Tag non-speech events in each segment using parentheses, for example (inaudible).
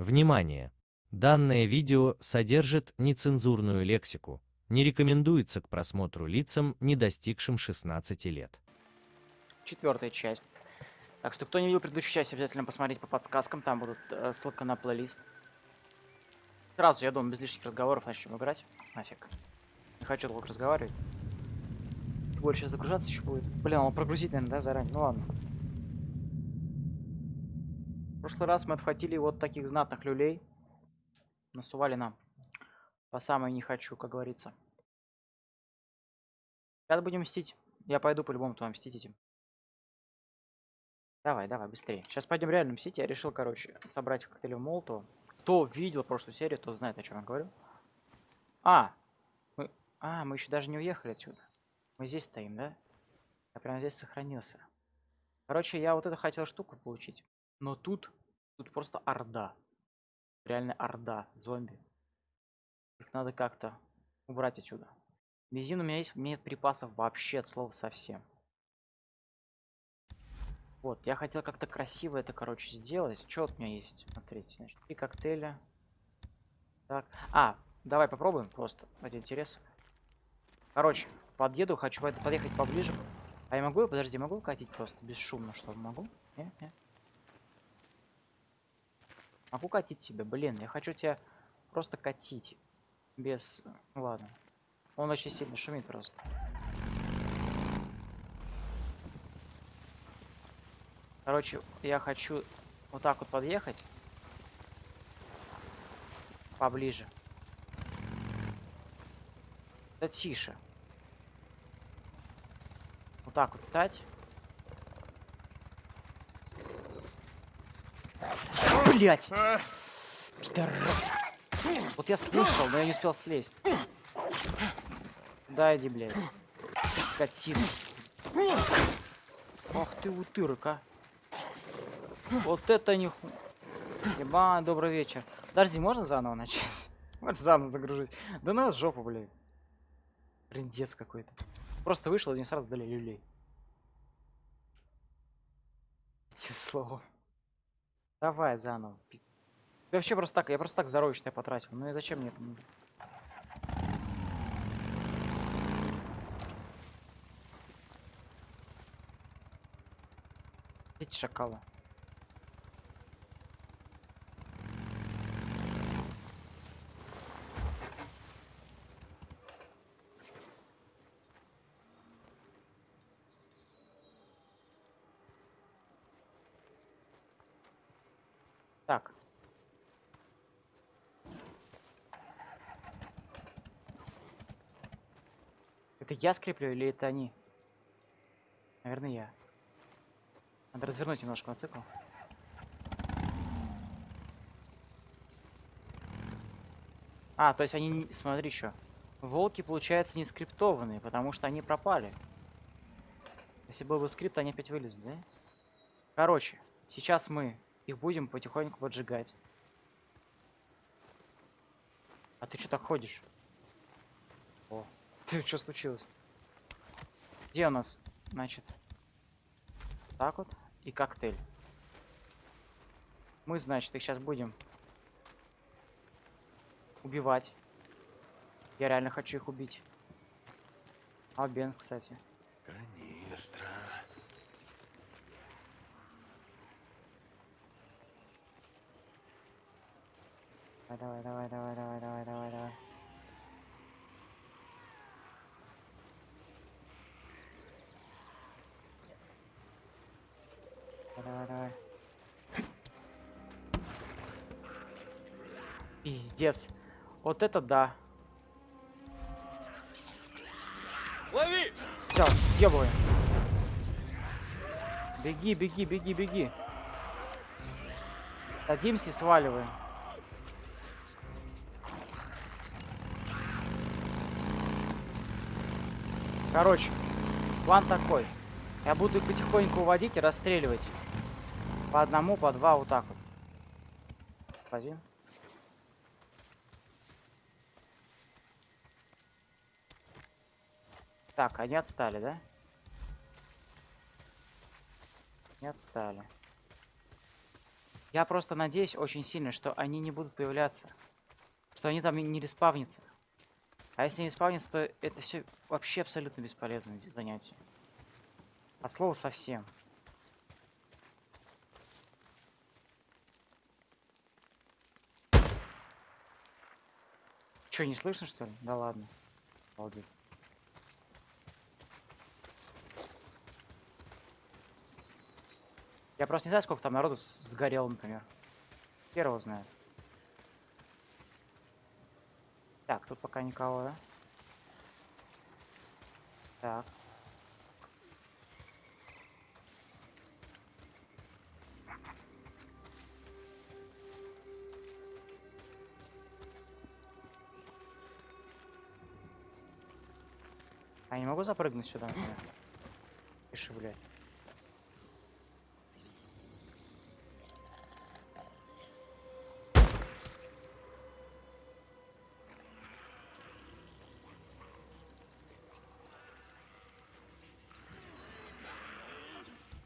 Внимание! Данное видео содержит нецензурную лексику, не рекомендуется к просмотру лицам, не достигшим 16 лет. Четвертая часть. Так что, кто не видел предыдущую часть, обязательно посмотрите по подсказкам, там будут э, ссылка на плейлист. Сразу, я думаю, без лишних разговоров начнем играть. Нафиг. Не хочу долго разговаривать. Больше загружаться еще будет. Блин, он прогрузить, наверное, да, заранее? Ну ладно. Прошлый раз мы отхватили вот таких знатных люлей. Насували нам. По самой не хочу, как говорится. Сейчас будем мстить. Я пойду по-любому туда мстить этим. Давай, давай, быстрее. Сейчас пойдем реально мстить. Я решил, короче, собрать коктейль Молотова. Кто видел прошлую серию, то знает, о чем я говорю. А! Мы... А, мы еще даже не уехали отсюда. Мы здесь стоим, да? Я прямо здесь сохранился. Короче, я вот эту хотел штуку получить. Но тут, тут просто орда. Реально орда зомби. Их надо как-то убрать отсюда. Бензин у меня есть, нет припасов вообще от слова совсем. Вот, я хотел как-то красиво это, короче, сделать. Что у меня есть? Смотрите, значит, и коктейля. Так, а, давай попробуем просто ради интереса. Короче, подъеду, хочу подъехать поближе. А я могу, подожди, могу катить просто бесшумно, что могу? Не, не. Могу катить тебя, блин, я хочу тебя просто катить. Без... Ну, ладно. Он очень сильно шумит просто. Короче, я хочу вот так вот подъехать. Поближе. Да тише. Вот так вот стать. Блять! Пидорас. Вот я слышал, но я не успел слезть. Да, иди, блядь. Скотина. Ах ты утырок, а. Вот это не ху... Еба, добрый вечер. Подожди, можно заново начать? (laughs) Можно заново загружить. Да на жопу, блядь. Приндец какой-то. Просто вышел и не сразу дали люлей. Этим словом. Давай заново. Я вообще просто так, я просто так я потратил. Ну и зачем мне это нужно? Эти шакалы. Так. Это я скреплю или это они? Наверное, я. Надо развернуть немножко мотоцикл. А, то есть они, смотри еще. Волки, получается, не скриптованные, потому что они пропали. Если был бы скрипт, они опять вылезут, да? Короче, сейчас мы их будем потихоньку поджигать. А ты что так ходишь? О, ты что случилось? Где у нас, значит, так вот и коктейль. Мы, значит, их сейчас будем убивать. Я реально хочу их убить. А Бен, кстати. Канистра. Давай, давай, давай, давай, давай, давай, давай. Давай, давай. Пиздец. Вот это да. Лови! Все, съебываем. Беги, беги, беги, беги. Садимся и сваливаем. Короче, план такой. Я буду их потихоньку уводить и расстреливать. По одному, по два, вот так вот. Один. Так, они отстали, да? Не отстали. Я просто надеюсь очень сильно, что они не будут появляться. Что они там не респавнятся. А если не респавнятся, то это все вообще абсолютно бесполезное занятие. От слова совсем. Че, не слышно что ли? Да ладно. Обалдеть. Я просто не знаю, сколько там народу сгорело, например. Первого знает. Так, тут пока никого, да? Так. А не могу запрыгнуть сюда, например? Пиши, блядь.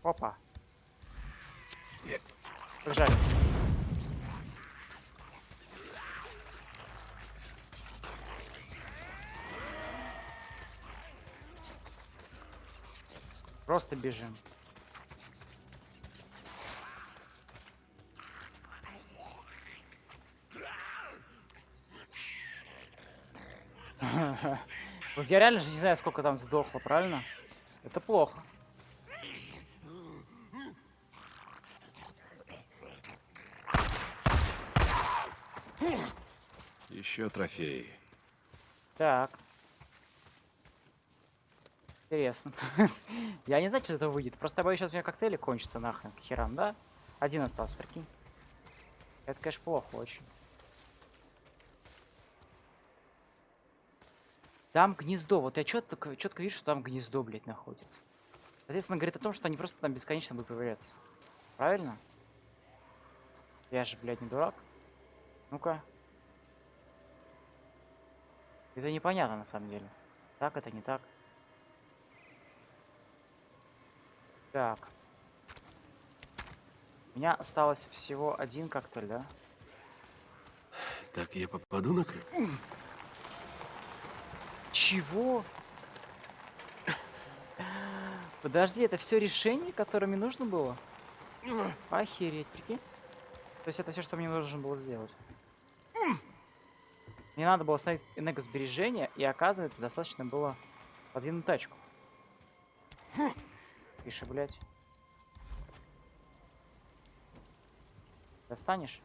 Опа. Побежали. Просто бежим. (laughs) Вот я реально же не знаю, сколько там сдохло, правильно? Это плохо. Еще трофеи. Так. Интересно. (laughs) Я не знаю, что этого выйдет. Просто боюсь, сейчас у меня коктейли кончатся нахрен к херам, да? Один остался, прикинь. Это, конечно, плохо очень. Там гнездо. Вот я четко, четко вижу, что там гнездо, блядь, находится. Соответственно, говорит о том, что они просто там бесконечно будут появляться. Правильно? Я же, блядь, не дурак. Ну-ка. Это непонятно на самом деле. Так это не так. Так. У меня осталось всего один коктейль, да? Так я попаду на крып? Чего? Подожди, это все решение, которое мне нужно было? Охереть, прикинь. То есть это все, что мне нужно было сделать. Мне надо было ставить энергосбережение, и оказывается, достаточно было подвинуть тачку. Пиши, блядь. Достанешь?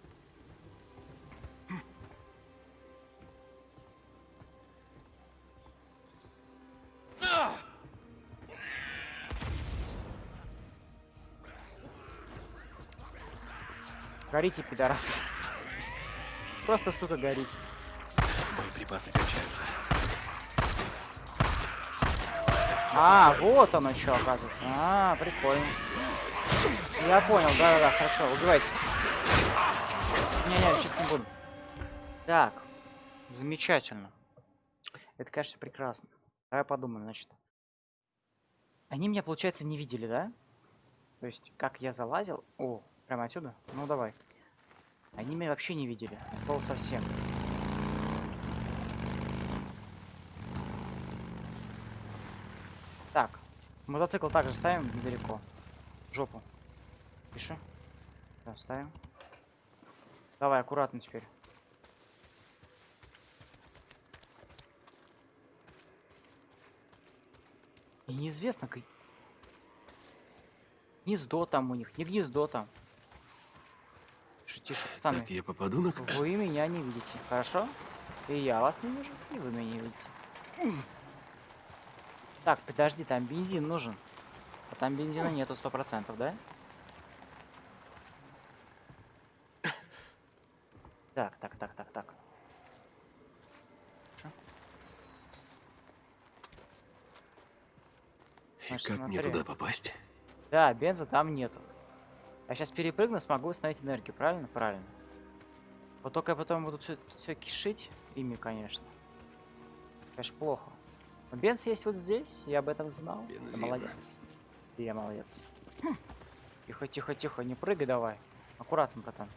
Горите, пидорас. Просто, сука, горите. Боеприпасы качаются. А, вот оно что, оказывается. А, прикольно. Я понял, да-да-да, хорошо, убивайте. Не-не, сейчас не буду. Так, замечательно. Это, конечно, прекрасно. Давай подумаем, значит. Они меня, получается, не видели, да? То есть, как я залазил... О, прямо отсюда? Ну, давай. Они меня вообще не видели. от слова совсем. Так, мотоцикл также ставим недалеко. Жопу. Пиши. Да, ставим. Давай, аккуратно теперь. И неизвестно, как... Гнездо там у них, не гнездо там. Тише, тише, пацаны. Так я попаду на? Вы меня не видите, хорошо? И я вас не вижу, и вы меня не видите. Так, подожди, там бензин нужен. А там бензина нету сто процентов, да? Так, так, так, так, так. Значит, как мне смотри. туда попасть? Да, бенза там нету. Я сейчас перепрыгну, смогу восстановить энергию, правильно? Правильно. Вот только я потом буду все, кишить ими, конечно. Конечно, плохо. Но бенз есть вот здесь, я об этом знал. Ты Бензин. молодец. Ты я молодец. Тихо, тихо, тихо, не прыгай давай. Аккуратно, братан.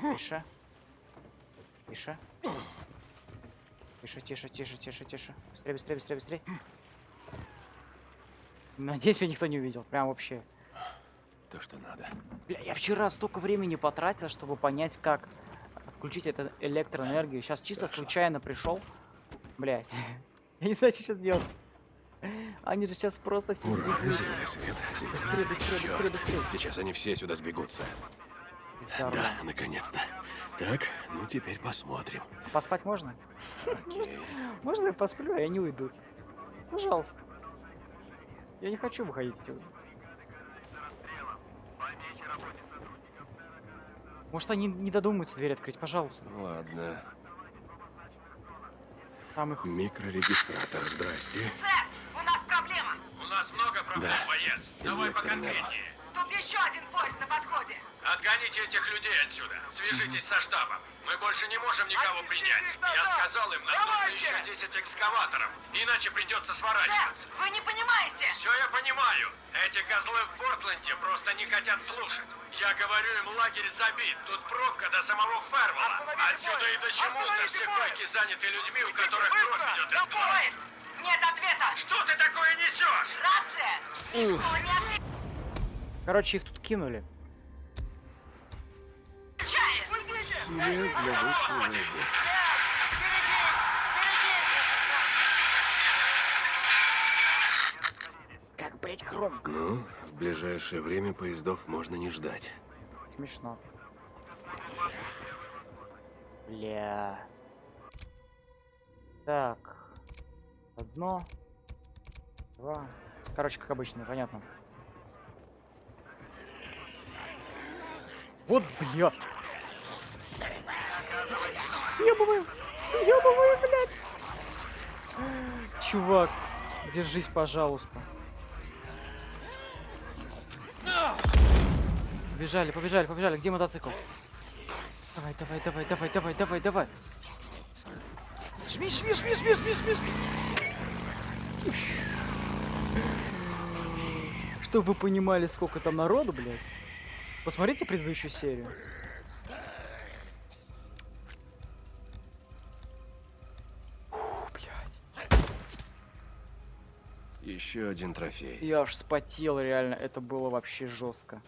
Тише. Тише. Тише, тише, тише, тише, тише. Быстрее, быстрее, быстрее, быстрее. Надеюсь, меня никто не увидел. Прям вообще. То, что надо. Бля, я вчера столько времени потратил, чтобы понять, как отключить эту электроэнергию. Сейчас чисто Хорошо. случайно пришел. Блять. (laughs) Я не знаю, что сейчас делать. Они же сейчас просто все Ура, зеленый свет. Быстрее, быстрее, быстрее, быстрее. Сейчас они все сюда сбегутся. Здорово. Да, наконец-то. Так, ну теперь посмотрим. Поспать можно? Окей. (laughs) Можно я посплю, а я не уйду? Пожалуйста. Я не хочу выходить отсюда. Может они не додумаются дверь открыть, пожалуйста. Ладно. Там их... Микрорегистратор, здрасте. Сэр, у нас проблема. У нас много проблем, Да. боец. Давай поконкретнее. Тут еще один поезд на подходе. Отгоните этих людей отсюда. Свяжитесь со штабом. Мы больше не можем никого принять. Я сказал им, нам нужно Давайте! еще 10 экскаваторов. Иначе придется Сэр, сворачиваться. вы не понимаете. Все я понимаю. Эти козлы в Портленде просто не хотят слушать. Я говорю им, лагерь забит. Тут пробка до самого. Остановите Отсюда и до чему-то все койки заняты людьми, у которых кровь идет из глаз. поезд! Нет ответа. Что ты такое несешь? Рация. Никто не Короче, их тут кинули. Билет для высшего. Как, громко. Ну, в ближайшее время поездов можно не ждать. Смешно. Бля. Так. Одно. Два. Короче, как обычно, понятно. Вот, бля. Съебываем. Съебываем, блядь. Чувак, держись, пожалуйста. Побежали, побежали, побежали. Где мотоцикл? Давай, давай, давай, давай, давай, давай, давай. Жми, жми, жми, жми, жми, жми, жми. Чтобы вы понимали, сколько там народу, блядь. Посмотрите предыдущую серию. Еще один трофей. Я аж спотел, реально, это было вообще жестко.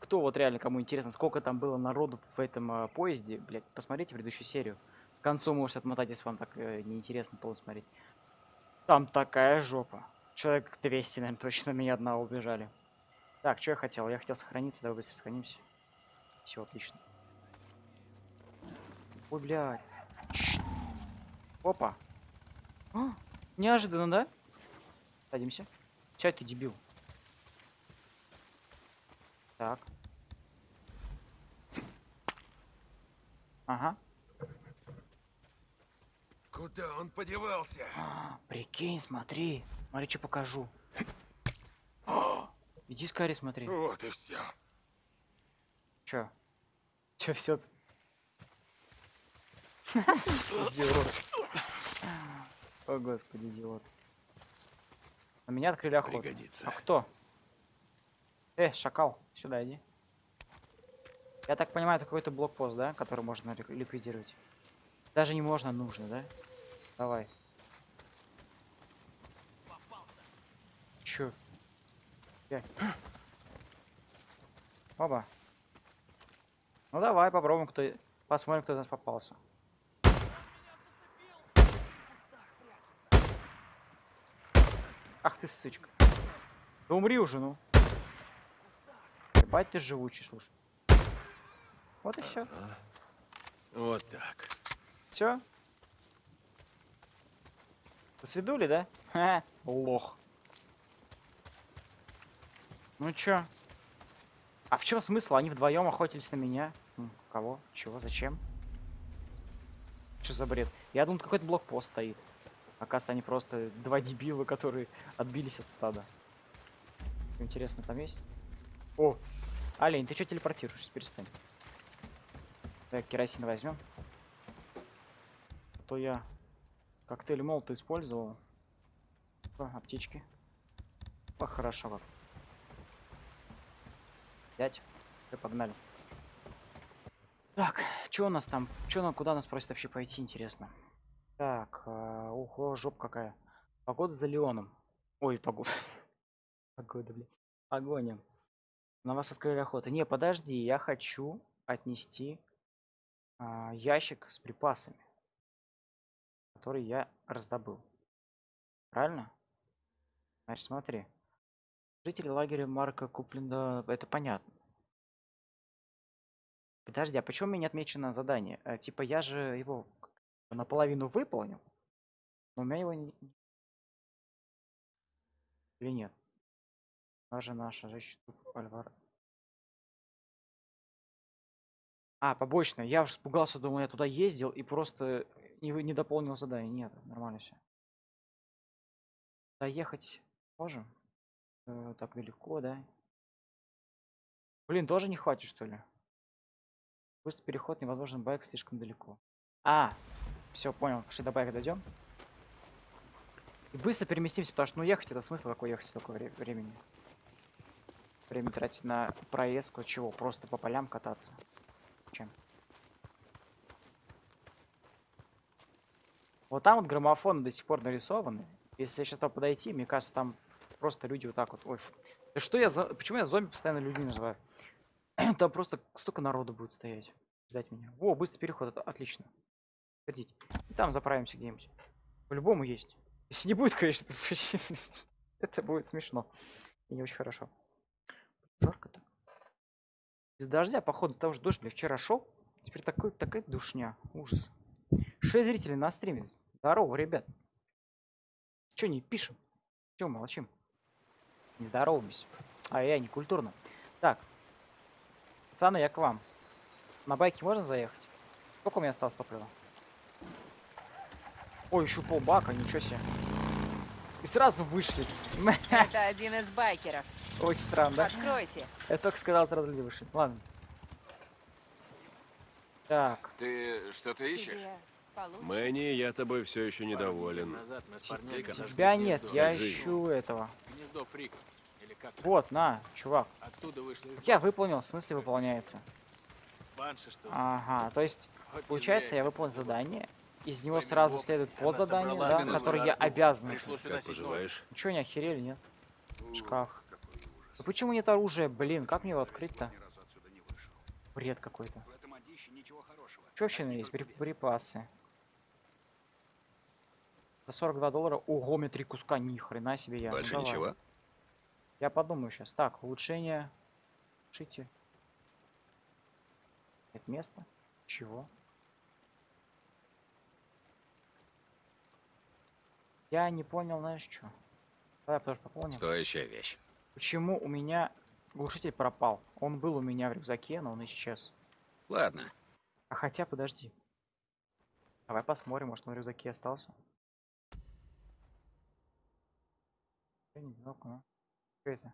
Кто вот реально, кому интересно, сколько там было народу в этом а, поезде, блядь, посмотрите предыдущую серию. К концу можете отмотать, если вам так э, неинтересно было смотреть. Там такая жопа. Человек 200, наверное, точно меня одного убежали. Так, что я хотел? Я хотел сохраниться, давай быстро сохранимся. Все, отлично. Ой, блядь. Чш. Опа. А, неожиданно, да? Садимся. Чай ты дебил. Так. Ага. Куда он подевался? А, прикинь, смотри. Смотри, что покажу. Иди скорее смотри. Вот и все. Чё? Чё все? Идиот. О, господи, идиот. На меня открыли охоту. Пригодится. А кто? Э, шакал, сюда иди. Я так понимаю, это какой-то блокпост, да, который можно лик- ликвидировать. Даже не можно, нужно, да? Давай. Чё? Пять. Оба. Ну давай попробуем, кто... Посмотрим, кто из нас попался. Ах ты сычка. Да умри уже, ну. Ебать ты живучий, слушай. Вот и все. Вот так. Все? Свидули, да? Ха, лох. Ну чё? А в чем смысл? Они вдвоем охотились на меня. М, Кого? Чего? Зачем? Что за бред? Я думал, какой-то блокпост стоит. Оказывается, они просто два дебила, которые отбились от стада. Интересно, там есть? О! Олень, ты что телепортируешься? Перестань. Так, керосин возьмем. А То я коктейль молота использовал. О, аптечки. О, хорошо как. Пять. Всё, погнали. Так, что у нас там? Что нам, куда нас просят вообще пойти, интересно? Так, а, ого, жоп какая. Погода за Леоном. Ой, погода. (laughs) Погода, блин. Погоня. На вас открыли охоту. Не, подожди, я хочу отнести а, ящик с припасами, который я раздобыл. Правильно? Значит, смотри. Жители лагеря Марка Купленда, это понятно. Подожди, а почему у меня не отмечено задание? Э, типа я же его наполовину выполнил, но у меня его не... Или нет? Даже наша защита Альвар. А, побочное. Я уже испугался, думал, я туда ездил и просто не, не дополнил задание. Нет, нормально все. Доехать можем? Э, так далеко, да? Блин, тоже не хватит, что ли? Быстрый переход невозможен, байк слишком далеко. А, все, понял. Пошли до байка дойдем. И быстро переместимся, потому что ну ехать это смысл какой ехать столько вре- времени. Время тратить на проездку, чего? Просто по полям кататься. Чем? Вот там вот граммофоны до сих пор нарисованы. Если сейчас туда подойти, мне кажется, там просто люди вот так вот. Ой, да что я за... Почему я зомби постоянно людьми называю? (clears throat) Там просто столько народу будет стоять. Ждать меня. Во, быстрый переход, это отлично. Подождите. И там заправимся где-нибудь. По-любому есть. Если не будет, конечно, (laughs) это будет смешно. И не очень хорошо. Жарко так. Из дождя, походу, потому что дождь, бля, вчера шел. Теперь такой, такая душня. Ужас. Шесть зрителей на стриме. Здорово, ребят. Че не пишем? Че молчим? Не здороваемся. А я не культурно. Так. Пацаны, я к вам. На байке можно заехать? Сколько у меня осталось топлива? Ой, еще полбака, ничего себе. И сразу вышли. (laughs) Это один из байкеров. Очень странно, да? Откройте. Я только сказал, сразу люди вышли. Ладно. Так. Ты что-то ищешь? Мэнни, я тобой все еще недоволен. Назад мы с парнями Тебя нет, я ищу этого. Гнездо фриков. Вот, на, чувак. Оттуда вышли я выполнил, в смысле выполняется. банши, что? Ага, то есть, Вот получается, я выполнил задание. Из него Своими сразу следует подзадание, да, целую которое я обязан. Поживаешь? Чё, не охерели, нет? Ух, Шкаф. Да почему нет оружия, блин, как мне его открыть-то? Бред какой-то. Ничего. Что вообще Одни есть? Припасы. За 42 доллара. Ого, мне три куска, ни хрена себе я. Ну, Больше давай. ничего? Я подумаю сейчас. Так, улучшение. Улучшите. Нет места. Чего? Я не понял, знаешь что? Давай я тоже пополним. Стоящая вещь. Почему у меня глушитель пропал? Он был у меня в рюкзаке, но он исчез. Ладно, А хотя, подожди. Давай посмотрим, может он в рюкзаке остался. Я не знаю. Что это?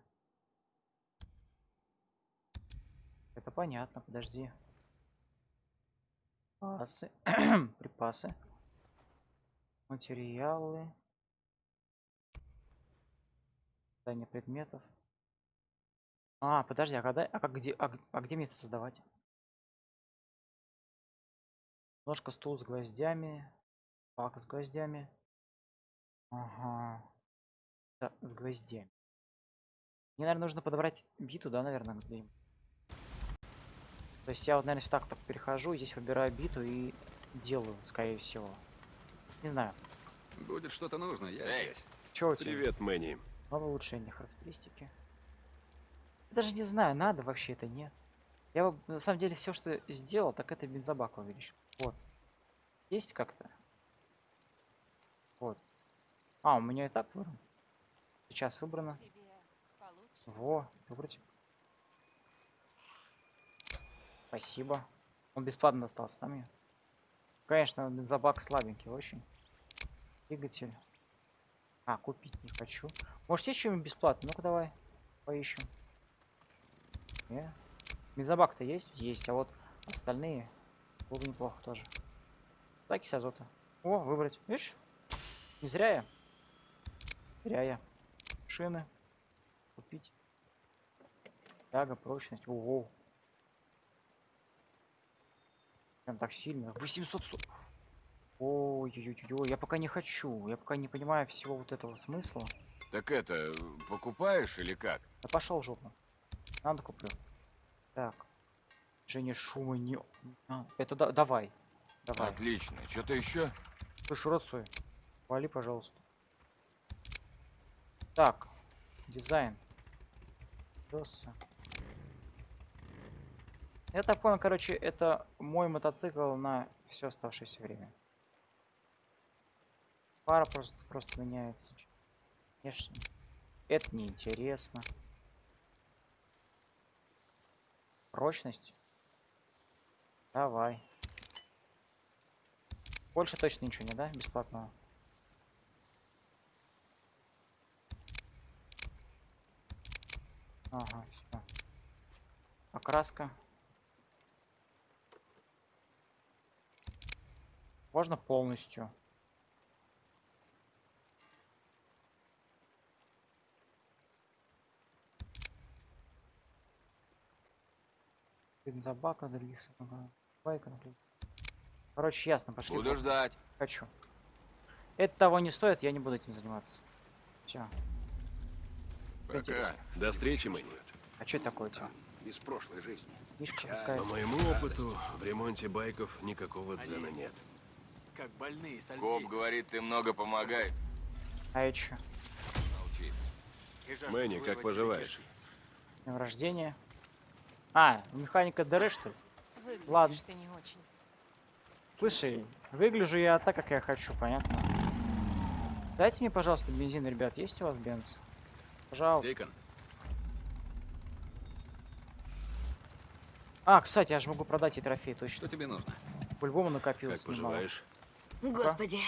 Это понятно, подожди. Припасы. (clears throat) Припасы. Материалы. Создание предметов. А, подожди, а когда, а как где, а, а где мне это создавать? Ножка, стул с гвоздями. Пак с гвоздями. Ага. Да, с гвоздями. Мне, наверное, нужно подобрать биту, да, наверное, где То есть я вот, наверное, сюда так перехожу, и здесь выбираю биту и делаю, скорее всего. Не знаю. будет что-то нужно, я Эй. здесь. Что у тебя? Привет, Мэнни. Новое улучшение характеристики. Даже не знаю, надо вообще это нет. Я бы, на самом деле все, что сделал, так это бензобак увеличил. Вот. Есть как-то? Вот. А, у меня и так выбрано. Сейчас выбрано. Тебе. Во, выбрать. Спасибо. Он бесплатно достался, мне? Конечно, бензобак слабенький очень. Двигатель. А, купить не хочу. Может, есть что-нибудь бесплатно? Ну-ка давай. Поищем. Не? Бензобак-то есть? Есть. А вот остальные было бы неплохо тоже. Закись азота. О, выбрать. Видишь? Не зря я. Зря я. Шины. Купить. Тяга, прочность. Ого. Прям так сильно. 800 су- Ой-ой-ой, я пока не хочу. Я пока не понимаю всего вот этого смысла. Так это, покупаешь или как? Да пошел жопу. Надо куплю. Так. Женя шума не... А, это да- давай. Давай. Отлично. Что-то еще? Слышь, рот свой. Вали, пожалуйста. Так. Дизайн. Доса. Я так понял, короче, это мой мотоцикл на все оставшееся время. Пара просто, просто меняется. Конечно. Это неинтересно. Прочность. Давай. Больше точно ничего не, да? Бесплатного. Ага, все. Окраска. Можно полностью. Бензобака, других байка. Короче, ясно, пошли. Буду ждать. Хочу. Это того не стоит, я не буду этим заниматься. Все. Пока. Интересно. До встречи, Мэнни. А что это такое у тебя? Из прошлой жизни. Мишка Чай. По моему опыту, в ремонте байков никакого дзена нет. Как больные с Коп Альцгеймера. говорит, ты много помогаешь. А это чё? Мэнни, как поживаешь? Днем рождения. А, механика ДР, что ли? Выглядишь Ладно. ты не очень. Слушай, выгляжу я так, как я хочу, понятно? Дайте мне, пожалуйста, бензин, ребят. Есть у вас бенз? Пожалуйста. Дикон, А, кстати, я же могу продать и трофей, точно. что тебе нужно? По-любому накопилось Как немало. Господи,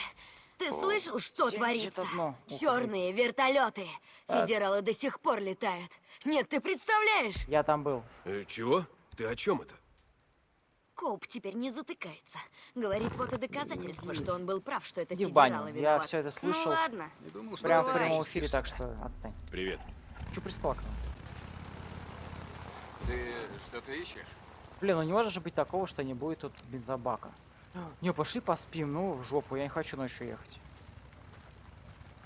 ты слышал, что 71. творится? Черные вертолеты. Так. Федералы до сих пор летают. Нет, ты представляешь? Я там был. Э, чего? Ты о чем это? Коп теперь не затыкается. Говорит, вот и доказательство, что он был прав, что это Иди в федералы баню. Я виноваты. все это Ну слышал. ладно. Не думал, что Прям в прямом эфире, так что отстань. Привет. Че пристал к нам? Ты что-то ищешь? Блин, ну не может же быть такого, что не будет тут бензобака. Не, пошли поспим, ну в жопу, я не хочу ночью ехать.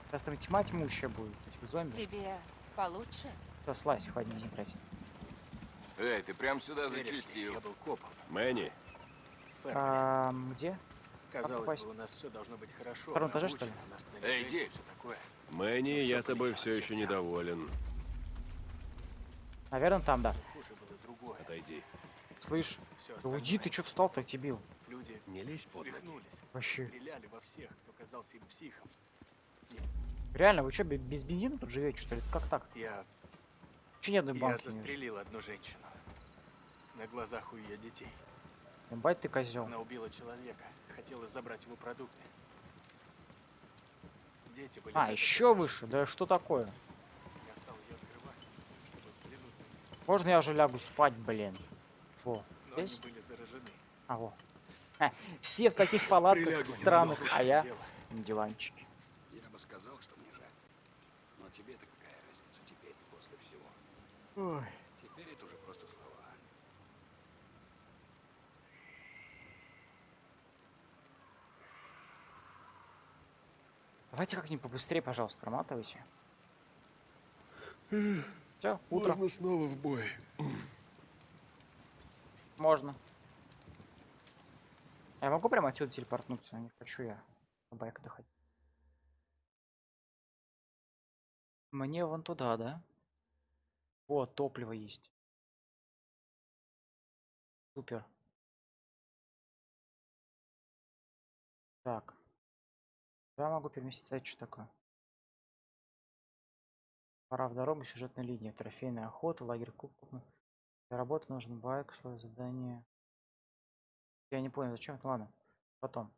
Сейчас там тьма тьмущая будет, этих зомби. Тебе получше? Все, слазь, хватит бензин тратить. Эй, ты прям сюда зачистил. Я был копом. Мэнни. А, где? Казалось бы, у нас все должно быть хорошо. втором этаже, что ли? Эй, иди. Мэнни, я тобой все еще недоволен. Наверное, там, да. Хуже было другое. Отойди. Слышь, да уйди, ты что встал так дебил? Люди Не лезь под свихнулись. Вообще. Стреляли во всех, кто казался им психом. Реально, вы что, без бензина тут живете, что ли? Как так? Я, Че ни одной я банки вижу? застрелил одну женщину. На глазах у ее детей. Ебать ты козел. Она убила человека. Хотела забрать его продукты. Дети были А, еще выше? Да что такое? машине. Я стал ее открывать, чтобы взглянуть на них. Можно я уже лягу спать, блин? Во, Но они здесь? были заражены. А, во. (laughs) Все в таких палатках Прилягу странных, а я Дело. на диванчике. Я бы сказал, что мне жаль. Но тебе-то какая разница теперь, после всего? Ой. Теперь это уже просто слова. Давайте как-нибудь побыстрее, пожалуйста, проматывайте. Все, утро. Можно снова в бой. Можно. А Я могу прямо отсюда телепортнуться? Не хочу я на байк доходить. Мне вон туда, да? О, топливо есть. Супер. Так. Я могу переместиться, что такое? Пора в дорогу, сюжетная линия, трофейная охота, лагерь кубков. Для работы нужен байк, свое задание. Я не понял, зачем это, ладно. Потом.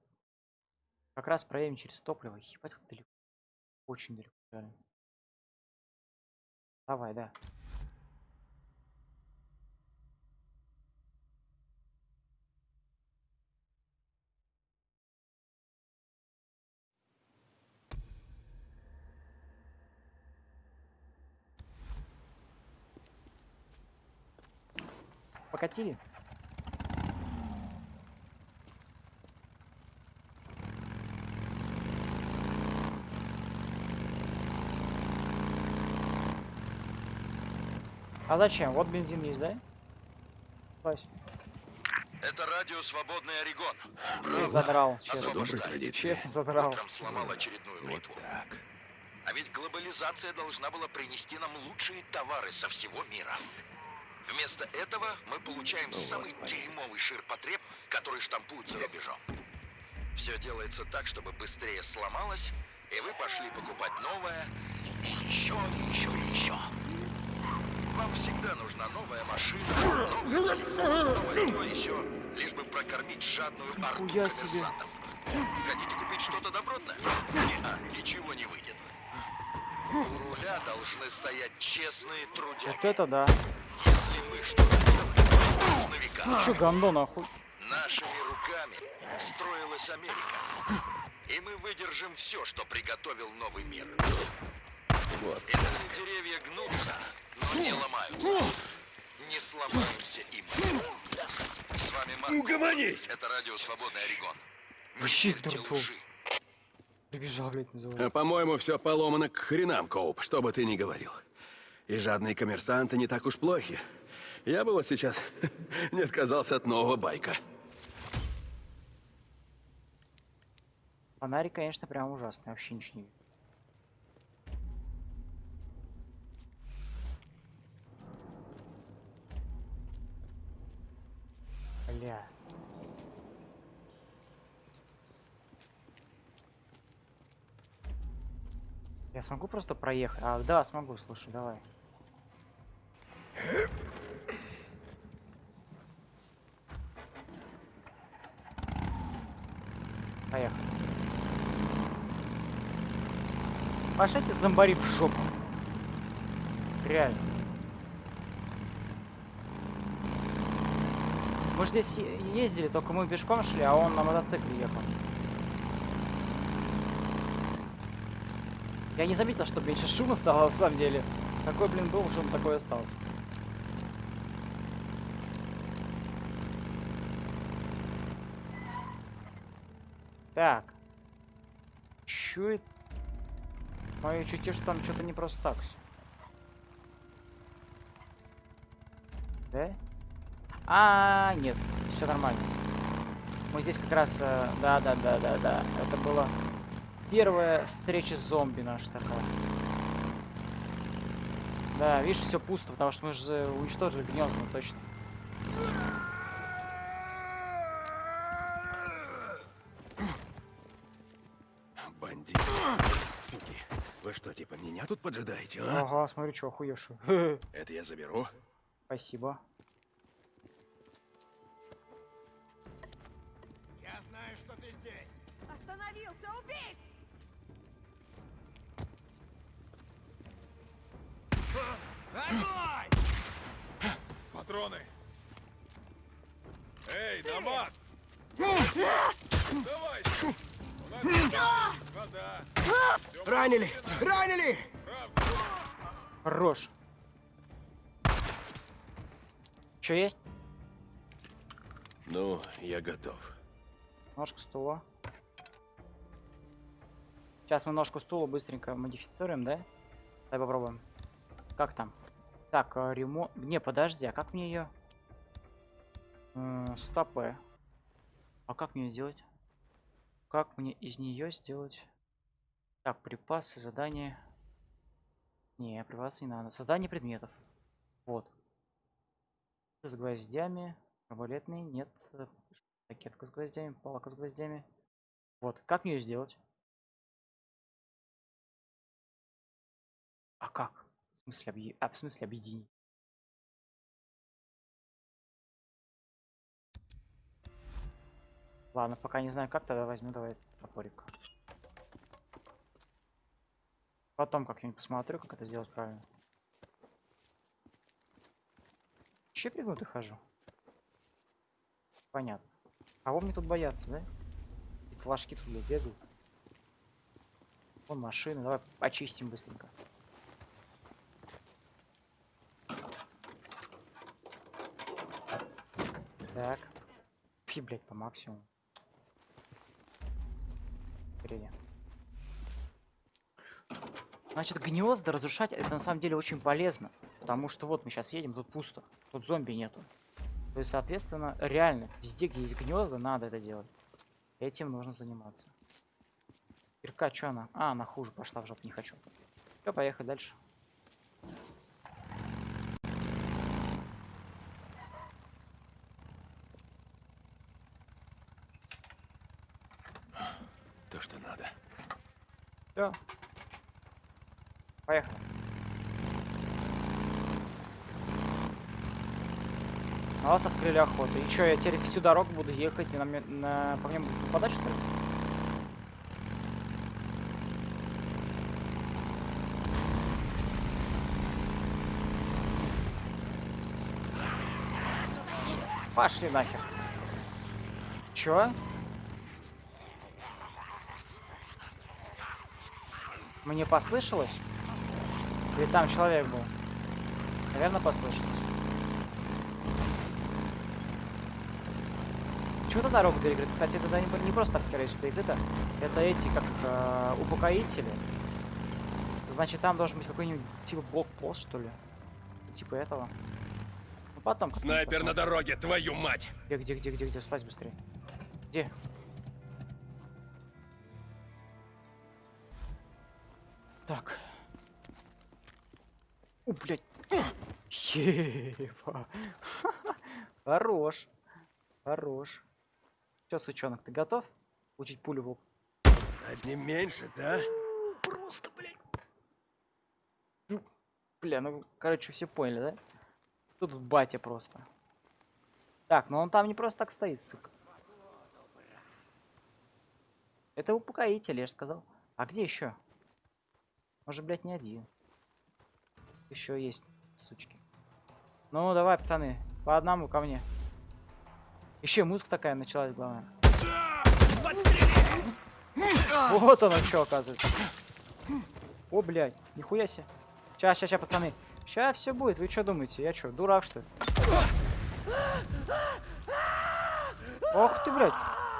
Как раз проедем через топливо. Ебать, как далеко. Очень далеко, реально. Давай, да. прокатили? А зачем? Вот бензин есть, да? Вась, Это радио «Свободный Орегон». ты задрал, честно. Честно задрал. Утром сломал очередную бритву. Так. А ведь глобализация должна была принести нам лучшие товары со всего мира. Вместо этого мы получаем самый дерьмовый ширпотреб, который штампуют за рубежом. Все делается так, чтобы быстрее сломалось, и вы пошли покупать новое, и еще, и еще, и еще. Вам всегда нужна новая машина, новый телефон, новое то еще, лишь бы прокормить жадную орду коммерсантов. Хотите купить что-то добротное? Не-а, ничего не выйдет. У руля должны стоять честные трудяги. Вот это да. Если мы что-то делаем, нужно века. Че говно нахуй? Нашими руками строилась Америка. И мы выдержим все, что приготовил новый мир. Вот. Деревья гнутся, но не ломаются. Не сломаемся и мы. С вами Марк. Угомонись! Это радио «Свободный Орегон». Вообще лжи. Прибежал, блядь, А, называется. по-моему, все поломано к хренам, Коуп, что бы ты ни говорил. И жадные коммерсанты не так уж плохи. Я бы вот сейчас (laughs) не отказался от нового байка. Фонарик, конечно, прям ужасный. Вообще ничего не вижу. Бля. Я смогу просто проехать? А, да, смогу, слушай, давай. Поехали. Пошлите зомбари в жопу. Реально. Мы ж здесь ездили, только мы пешком шли, а он на мотоцикле ехал. Я не заметил, что меньше шума стало на самом деле. Такой, блин, был, шум такой остался. Так. Это? Мое чутье, что там что-то не просто так. Да? А, нет, все нормально. Мы здесь как раз, э, да, да, да, да, да. Это была первая встреча с зомби наша такая. Да, видишь, все пусто, потому что мы же уничтожили гнезда, точно. Бандиты, суки. Вы что, типа меня тут поджидаете, а? Ага, смотри, что охуевший. (laughs) Это я заберу. Спасибо. Огонь! Патроны. Эй, Намат! Давай! У нас есть вода. Ранили! Ранили! Хорош. Что есть? Ну, я готов. Ножка стула. Сейчас мы ножку стула быстренько модифицируем, да? Давай попробуем. Как там? Так, а, ремонт... Не, подожди, а как мне ее... Стопы. А как мне сделать? Как мне из нее сделать? Так, припасы, задания. Не, припасы не надо. Создание предметов. Вот. С гвоздями. Арбалетный, нет. Ракетка с гвоздями, палка с гвоздями. Вот, как мне ее сделать? А как? Смысле, объе... а, в смысле объединить? Ладно, пока не знаю как, тогда возьму давай топорик. Потом как-нибудь посмотрю, как это сделать правильно. Че пригнутый хожу? Понятно. Кого мне тут бояться, да? И флажки тут бегают. Вон машины, давай почистим быстренько. Так. Фи, блядь, по максимуму. Впереди. Значит, гнезда разрушать это на самом деле очень полезно. Потому что вот мы сейчас едем, тут пусто. Тут зомби нету. То есть, соответственно, реально, везде, где есть гнезда, надо это делать. Этим нужно заниматься. Ирка, что она? А, она хуже пошла в жопу, не хочу. Все, поехали дальше. То, что надо. Все. Поехали. Вас открыли охоту. И что, я теперь всю дорогу буду ехать и на, на... по мне будут нападать, что ли? Пошли нахер. Чё? Мне послышалось? Или там человек был? Наверное, послышалось. Чего-то дорогу перекрыта. Кстати, это не, не просто так, скорее всего, перекрыто. Это эти, как э, упокоители. Значит, там должен быть какой-нибудь типа блокпост, что ли? Типа этого. Ну потом. Снайпер на дороге, твою мать! Где, где, где, где, где? Слазь быстрее. Где? Так. О, блядь. Еба. (laughs) Хорош. Хорош. Че, сучонок, ты готов? Учить пулю в лоб? Одним меньше, да? Просто, блядь. Ну, Бля, ну, короче, все поняли, да? Тут батя просто. Так, но он там не просто так стоит, сука. Это упокоитель, я же сказал. А где еще? Может, блядь, не один. Еще есть, сучки. Ну, давай, пацаны, по одному ко мне. Еще музыка такая началась, главное. Вот оно что, оказывается. О, блядь, нихуя себе. Сейчас, сейчас, сейчас, пацаны. Сейчас все будет. Вы что думаете? Я что, дурак, что ли? Ох ты, блядь.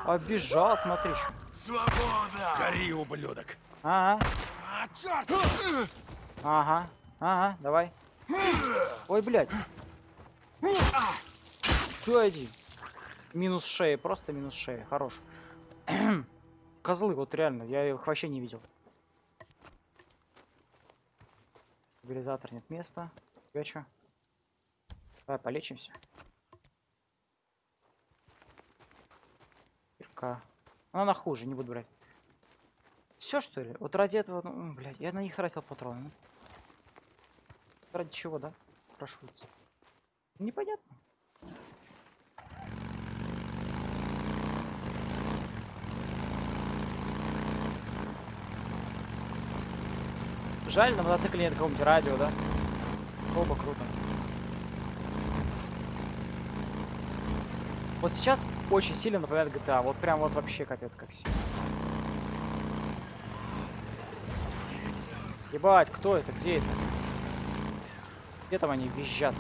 Обижал, смотри. чё. Свобода! Гори, ублюдок! Ага. Ага. Ага, давай. Ой, блядь. Все, иди. Минус шея, просто минус шея. Хорош. (clears throat) Козлы, вот реально, я их вообще не видел. Стабилизатор нет места. Я чё? Давай полечимся. Кирка. Ну, Она хуже, не буду брать. Все что ли? Вот ради этого, ну, блядь, я на них тратил патроны. Ради чего, да? Спрашивается. Непонятно. Жаль, на мотоцикле нет какого-нибудь радио, да? Оба круто. Вот сейчас очень сильно напоминает GTA. Вот прям вот вообще капец как сильно. Ебать, кто это? Где это? Где там они визжат?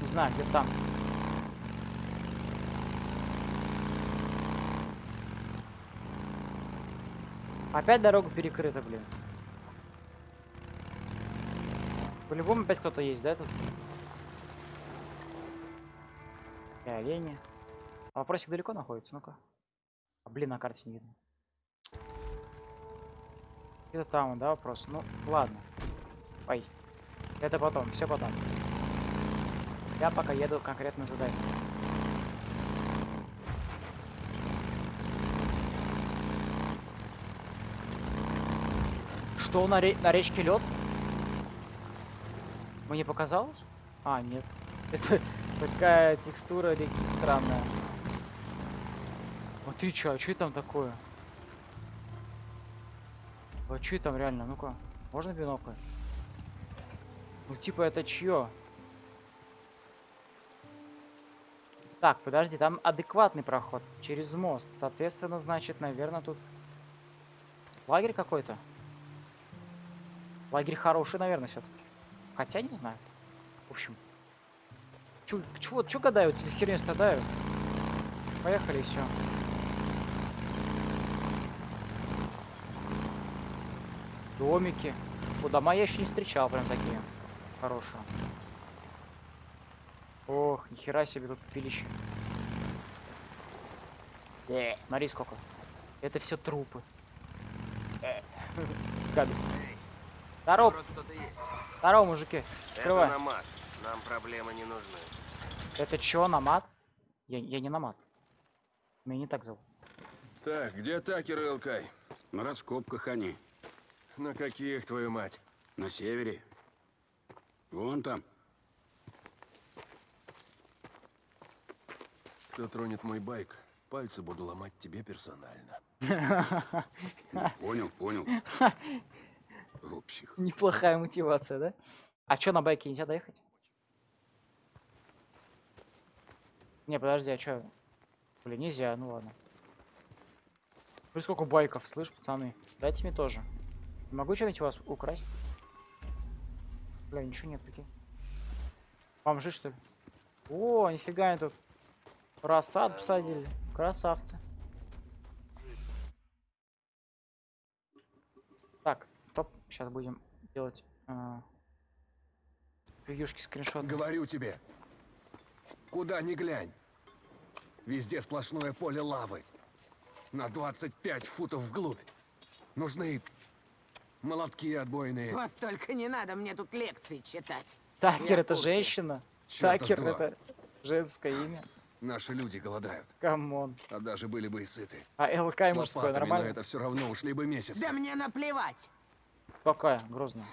Не знаю, где там. Опять дорога перекрыта, блин. По-любому опять кто-то есть, да, тут? И олени. А вопросик далеко находится, ну-ка. А, блин, на карте не видно. Где-то там, да, вопрос? Ну, ладно. Ой. Это потом, все потом. Я пока еду конкретно задание. Что на, ре- на речке лед? Мне показалось? А, нет. (laughs) Это такая текстура реки странная. А ты чё, а чё там такое? А чё там реально? Ну-ка, можно бинокль? Ну типа это чье? Так, подожди, там адекватный проход через мост. Соответственно, значит, наверное, тут лагерь какой-то. Лагерь хороший, наверное, все-таки. Хотя не знаю. В общем. Чё, чё, чё гадаю? Вот херню страдаю. Поехали, все. Домики. О, дома я еще не встречал, прям такие. Хорошие. Ох, нихера себе тут пилище. Э, смотри сколько. Это все трупы. Э, (laughs) Гадость. Здорово, кто-то есть. здорово, мужики. Открывай. Это намат. Нам проблемы не нужны. Это чё, намат? Я, я не намат. Меня не так зовут. Так, где Такер и Элкай? На раскопках они. На каких, твою мать? На севере. Вон там. Кто тронет мой байк, пальцы буду ломать тебе персонально. (laughs) Понял, понял. (laughs) О, псих. Неплохая мотивация, да? А чё, на байке нельзя доехать? Не, подожди, а чё? Блин, нельзя, ну ладно. Блин, сколько байков, слышь, пацаны? Дайте мне тоже. Не могу что-нибудь вас украсть? Бля, ничего нет, прикинь. Бомжи, что ли? О, нифига они тут. Рассад посадили. Красавцы. Так, стоп. Сейчас будем делать э, превьюшки, скриншот. Говорю тебе. Куда ни глянь. Везде сплошное поле лавы. На 25 футов вглубь. Нужны молотки отбойные. Вот только не надо мне тут лекции читать. Такер это женщина. Такер это женское имя. Наши люди голодают. Come on. А даже были бы и сыты. А ЛК мужское нормально? это все равно ушли бы месяцы. Да мне наплевать. Какая? Грозная.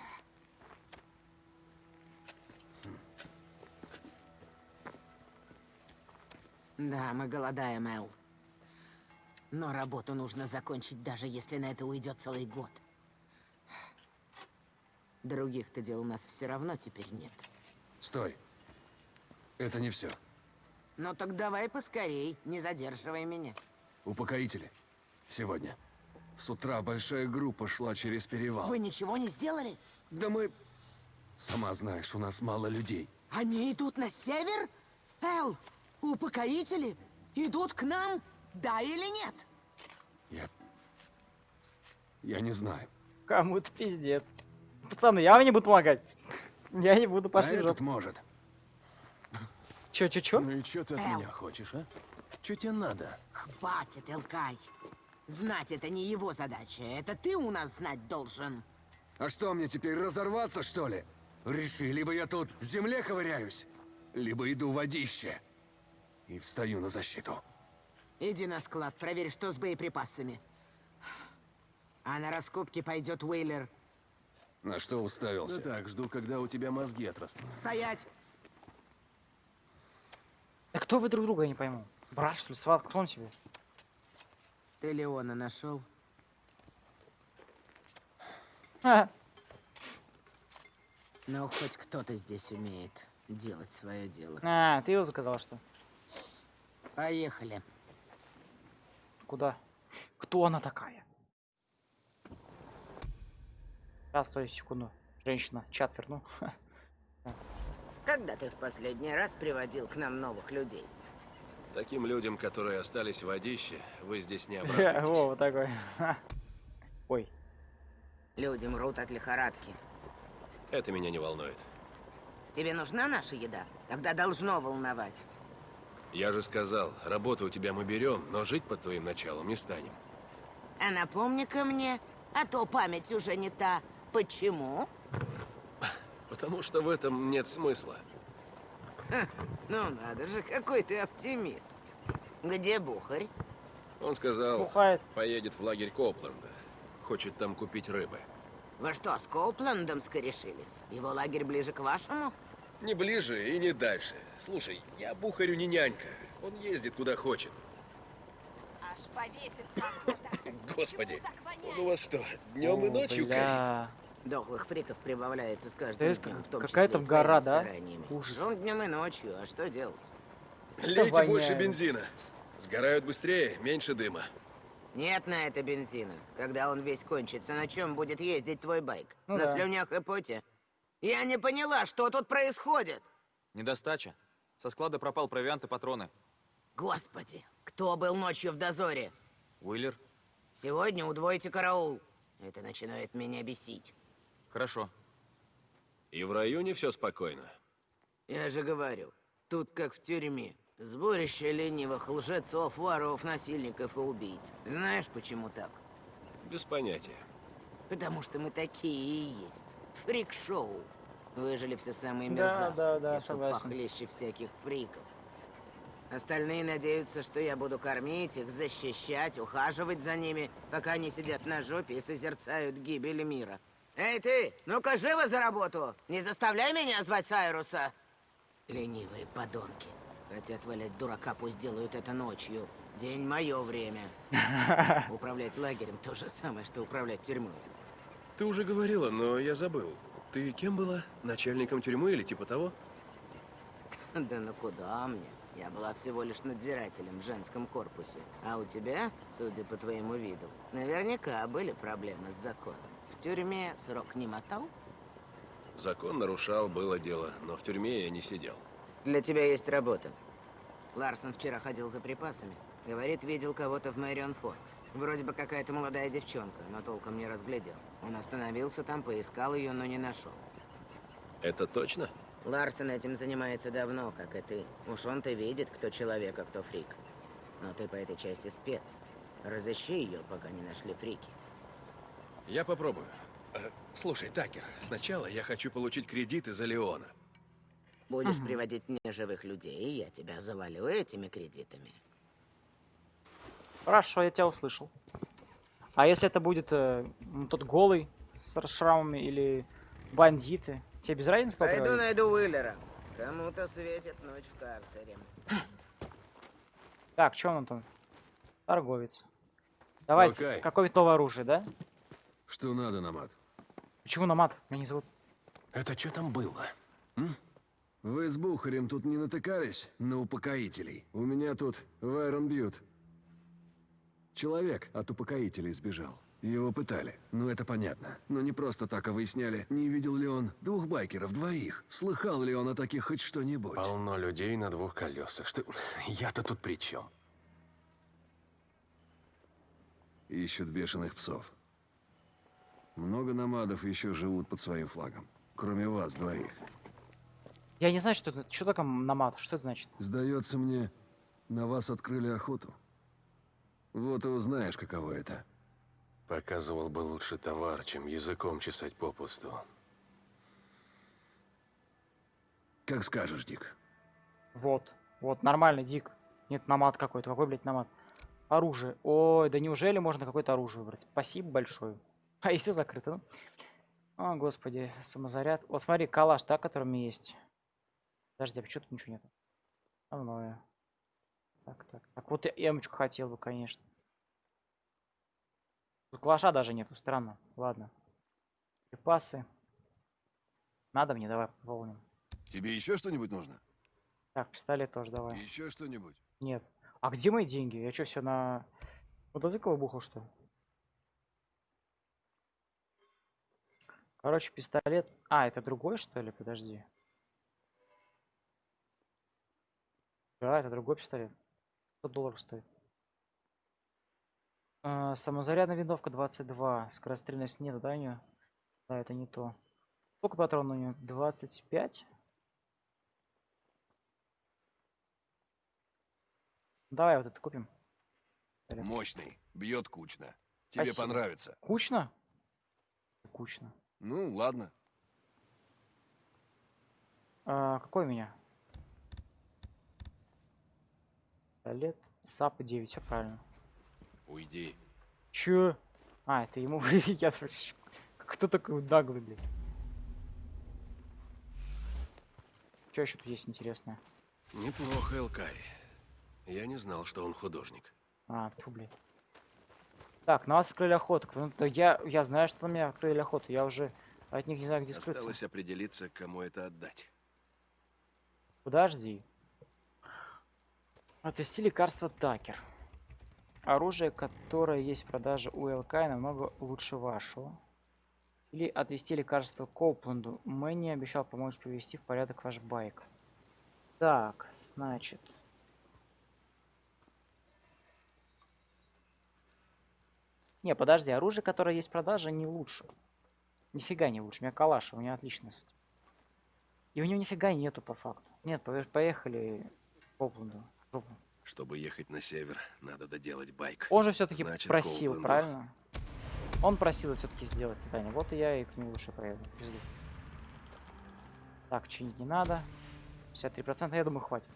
Да, мы голодаем, Эл. Но работу нужно закончить, даже если на это уйдет целый год. Других-то дел у нас все равно теперь нет. Стой. Это не все. Ну так давай поскорей, не задерживай меня. Упокоители. Сегодня. С утра большая группа шла через перевал. Вы ничего не сделали? Да мы... Сама знаешь, у нас мало людей. Они идут на север? Эл, упокоители идут к нам? Да или нет? Я... Я не знаю. Кому-то пиздец. Пацаны, я вам не буду помогать. Я не буду, А пошли в этот может. Чё, чё, чё? Ну и что ты от Эл. меня хочешь, а? Что тебе надо? Хватит, Элкай. Знать это не его задача. Это ты у нас знать должен. А что, мне теперь разорваться, что ли? Реши, либо я тут в земле ковыряюсь, либо иду в водище. И встаю на защиту. Иди на склад, проверь, что с боеприпасами. А на раскопки пойдет Уэйлер. На что Да уставился? так, жду, когда у тебя мозги отрастут. Стоять! Да кто вы друг друга, я не пойму. Брат, что ли, сват, кто он тебе? Ты Леона нашел? Ха. Ну, хоть кто-то здесь умеет делать свое дело. А, ты его заказал, что? ли? Поехали. Куда? Кто она такая? Сейчас, стой, секунду. Женщина, чат верну. (laughs) Когда ты в последний раз приводил к нам новых людей? Таким людям, которые остались в водище, вы здесь не (laughs) обрадуетесь. вот такой. (laughs) Ой, Люди мрут от лихорадки. Это меня не волнует. Тебе нужна наша еда? Тогда должно волновать. Я же сказал, работу у тебя мы берем, но жить под твоим началом не станем. А напомни-ка мне, а то память уже не та. Почему? Потому что в этом нет смысла. Ну надо же, какой ты оптимист. Где Бухарь? Он сказал, бухает. поедет в лагерь Копленда. Хочет там купить рыбы. Вы что, с Коупландом скорешились? Его лагерь ближе к вашему? Не ближе и не дальше. Слушай, я Бухарю не нянька. Он ездит куда хочет. Аж повесится. Господи, он у вас что, днем и ночью горит? Дохлых фриков прибавляется с каждым Есть днем, в том какая числе там гора, да? Ужас. Жжём днем и ночью, а что делать? Лейте больше бензина. Сгорают быстрее, меньше дыма. Нет на это бензина. Когда он весь кончится, на чем будет ездить твой байк? Ну на да. слюнях и поте? Я не поняла, что тут происходит. Недостача. Со склада пропал провиант и патроны. Господи, кто был ночью в дозоре? Уиллер? Сегодня удвойте караул. Это начинает меня бесить. Хорошо. И в районе все спокойно. Я же говорю, тут как в тюрьме. Сборище ленивых лжецов, воров, насильников и убийц. Знаешь, почему так? Без понятия. Потому что мы такие и есть. Фрик-шоу. Выжили все самые Да, мерзавцы, да, да, те, кто похлеще всяких фриков. Остальные надеются, что я буду кормить их, защищать, ухаживать за ними, пока они сидят на жопе и созерцают гибель мира. Эй ты, ну-ка живо за работу! Не заставляй меня звать Сайруса! Ленивые подонки. Хотят валять дурака, пусть делают это ночью. День мое время. (laughs) Управлять лагерем то же самое, что управлять тюрьмой. Ты уже говорила, но я забыл. Ты кем была? Начальником тюрьмы или типа того? (laughs) Да ну куда мне? Я была всего лишь надзирателем в женском корпусе. А у тебя, судя по твоему виду, наверняка были проблемы с законом. В тюрьме срок не мотал? Закон нарушал, было дело, но в тюрьме я не сидел. Для тебя есть работа. Ларсон вчера ходил за припасами. Говорит, видел кого-то в Мэрион Форкс. Вроде бы какая-то молодая девчонка, но толком не разглядел. Он остановился там, поискал ее, но не нашел. Это точно? Ларсон этим занимается давно, как и ты. Уж он-то видит, кто человек, а кто фрик. Но ты по этой части спец. Разыщи ее, пока не нашли фрики. Я попробую. Э, Слушай, Такер, сначала я хочу получить кредит из-за Леона. Будешь приводить мне живых людей, я тебя завалю этими кредитами. Хорошо, я тебя услышал. А если это будет э, м, тот голый с шрамами или бандиты? Тебе без разницы Пойду попробовать? найду Уиллера. Кому-то светит ночь в карцере. Так, что он там? Торговец. Давайте, какое-то новое оружие, да? Что надо, Намат? Почему на мат? Меня не зовут. Это что там было? Вы с Бухарем тут не натыкались на упокоителей? У меня тут Вайрон Бьют. Человек от упокоителей сбежал. Его пытали. Ну, это понятно. Но не просто так, а выясняли, не видел ли он двух байкеров, двоих. Слыхал ли он о таких хоть что-нибудь? Полно людей на двух колесах. Что... Я-то тут при чем? Ищут бешеных псов. Много намадов еще живут под своим флагом. Кроме вас двоих. Я не знаю, что это. Что такое намат? Что это значит? Сдается мне, на вас открыли охоту. Вот и узнаешь, каково это. Показывал бы лучше товар, чем языком чесать попусту. Как скажешь, Дик. Вот. Вот, нормальный дик. Нет, намат какой-то. Какой, блядь, намат? Оружие. Ой, да неужели можно какое-то оружие выбрать? Спасибо большое. А (laughs) и все закрыто. ну. О, господи, самозаряд. Вот смотри, калаш, да, меня есть. Подожди, а почему тут ничего нету? Основное. Так, так. Так, вот я эмочку хотел бы, конечно. Тут калаша даже нету, странно. Ладно. Припасы. Надо мне, давай пополним. Тебе еще что-нибудь нужно? Так, пистолет тоже давай. Еще что-нибудь? Нет. А где мои деньги? Я что, все на мотоцикл бухал, что ли? Короче, пистолет. А, это другой, что ли? Подожди. Да, это другой пистолет. 100 долларов стоит. А, самозарядная винтовка 22. Скорострельность нет, да, у? Да, это не то. Сколько патронов у нее? 25? Давай вот это купим. Мощный. Бьет кучно. Тебе Спасибо. понравится. Кучно? Кучно. Ну, ладно. А, какой у меня? Пистолет САП 9, все правильно. Уйди. Чё? А, это ему... (laughs) Я... Кто такой наглый, блядь? Что еще тут есть интересное? Неплохо, Элкари. Я не знал, что он художник. А, фу, блядь. Так, на вас открыли охоту. Ну, то я, я знаю, что на меня открыли охоту. Я уже от них не знаю, где скрыться. Осталось определиться, кому это отдать. Подожди. Отвести лекарство Такер. Оружие, которое есть в продаже у ЛК, намного лучше вашего. Или отвести лекарство Коупленду. Мэнни обещал помочь привести в порядок ваш байк. Так, значит. Не, подожди, оружие, которое есть в продаже, не лучше. Нифига не лучше. У меня калаш, у меня отлично. И у него нифига нету по факту. Нет, поехали жопу. Чтобы ехать на север, надо доделать байк. Он же все-таки просил, Коупленду. правильно? Он просил все-таки сделать задание. Вот и я и к нему лучше проеду. Пизду. Так, чинить не надо. 53%, я думаю, хватит.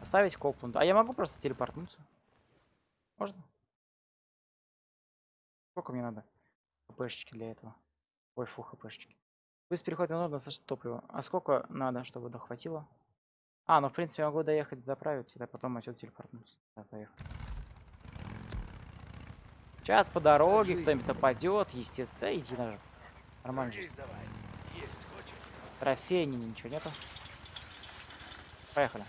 Оставить Копланд. А я могу просто телепортнуться? Можно? Сколько мне надо? ХПшечки для этого. Ой, фу, ХПшечки. Быстрый переход не нужно достаточно топлива. А сколько надо, чтобы дохватило? А, ну в принципе я могу доехать, заправиться, да потом отсюда телепортнуться. Да, поехали. Сейчас по дороге кто-нибудь нападет, естественно. Да иди жопу. Нормально. Трофей, ничего нету. Поехали.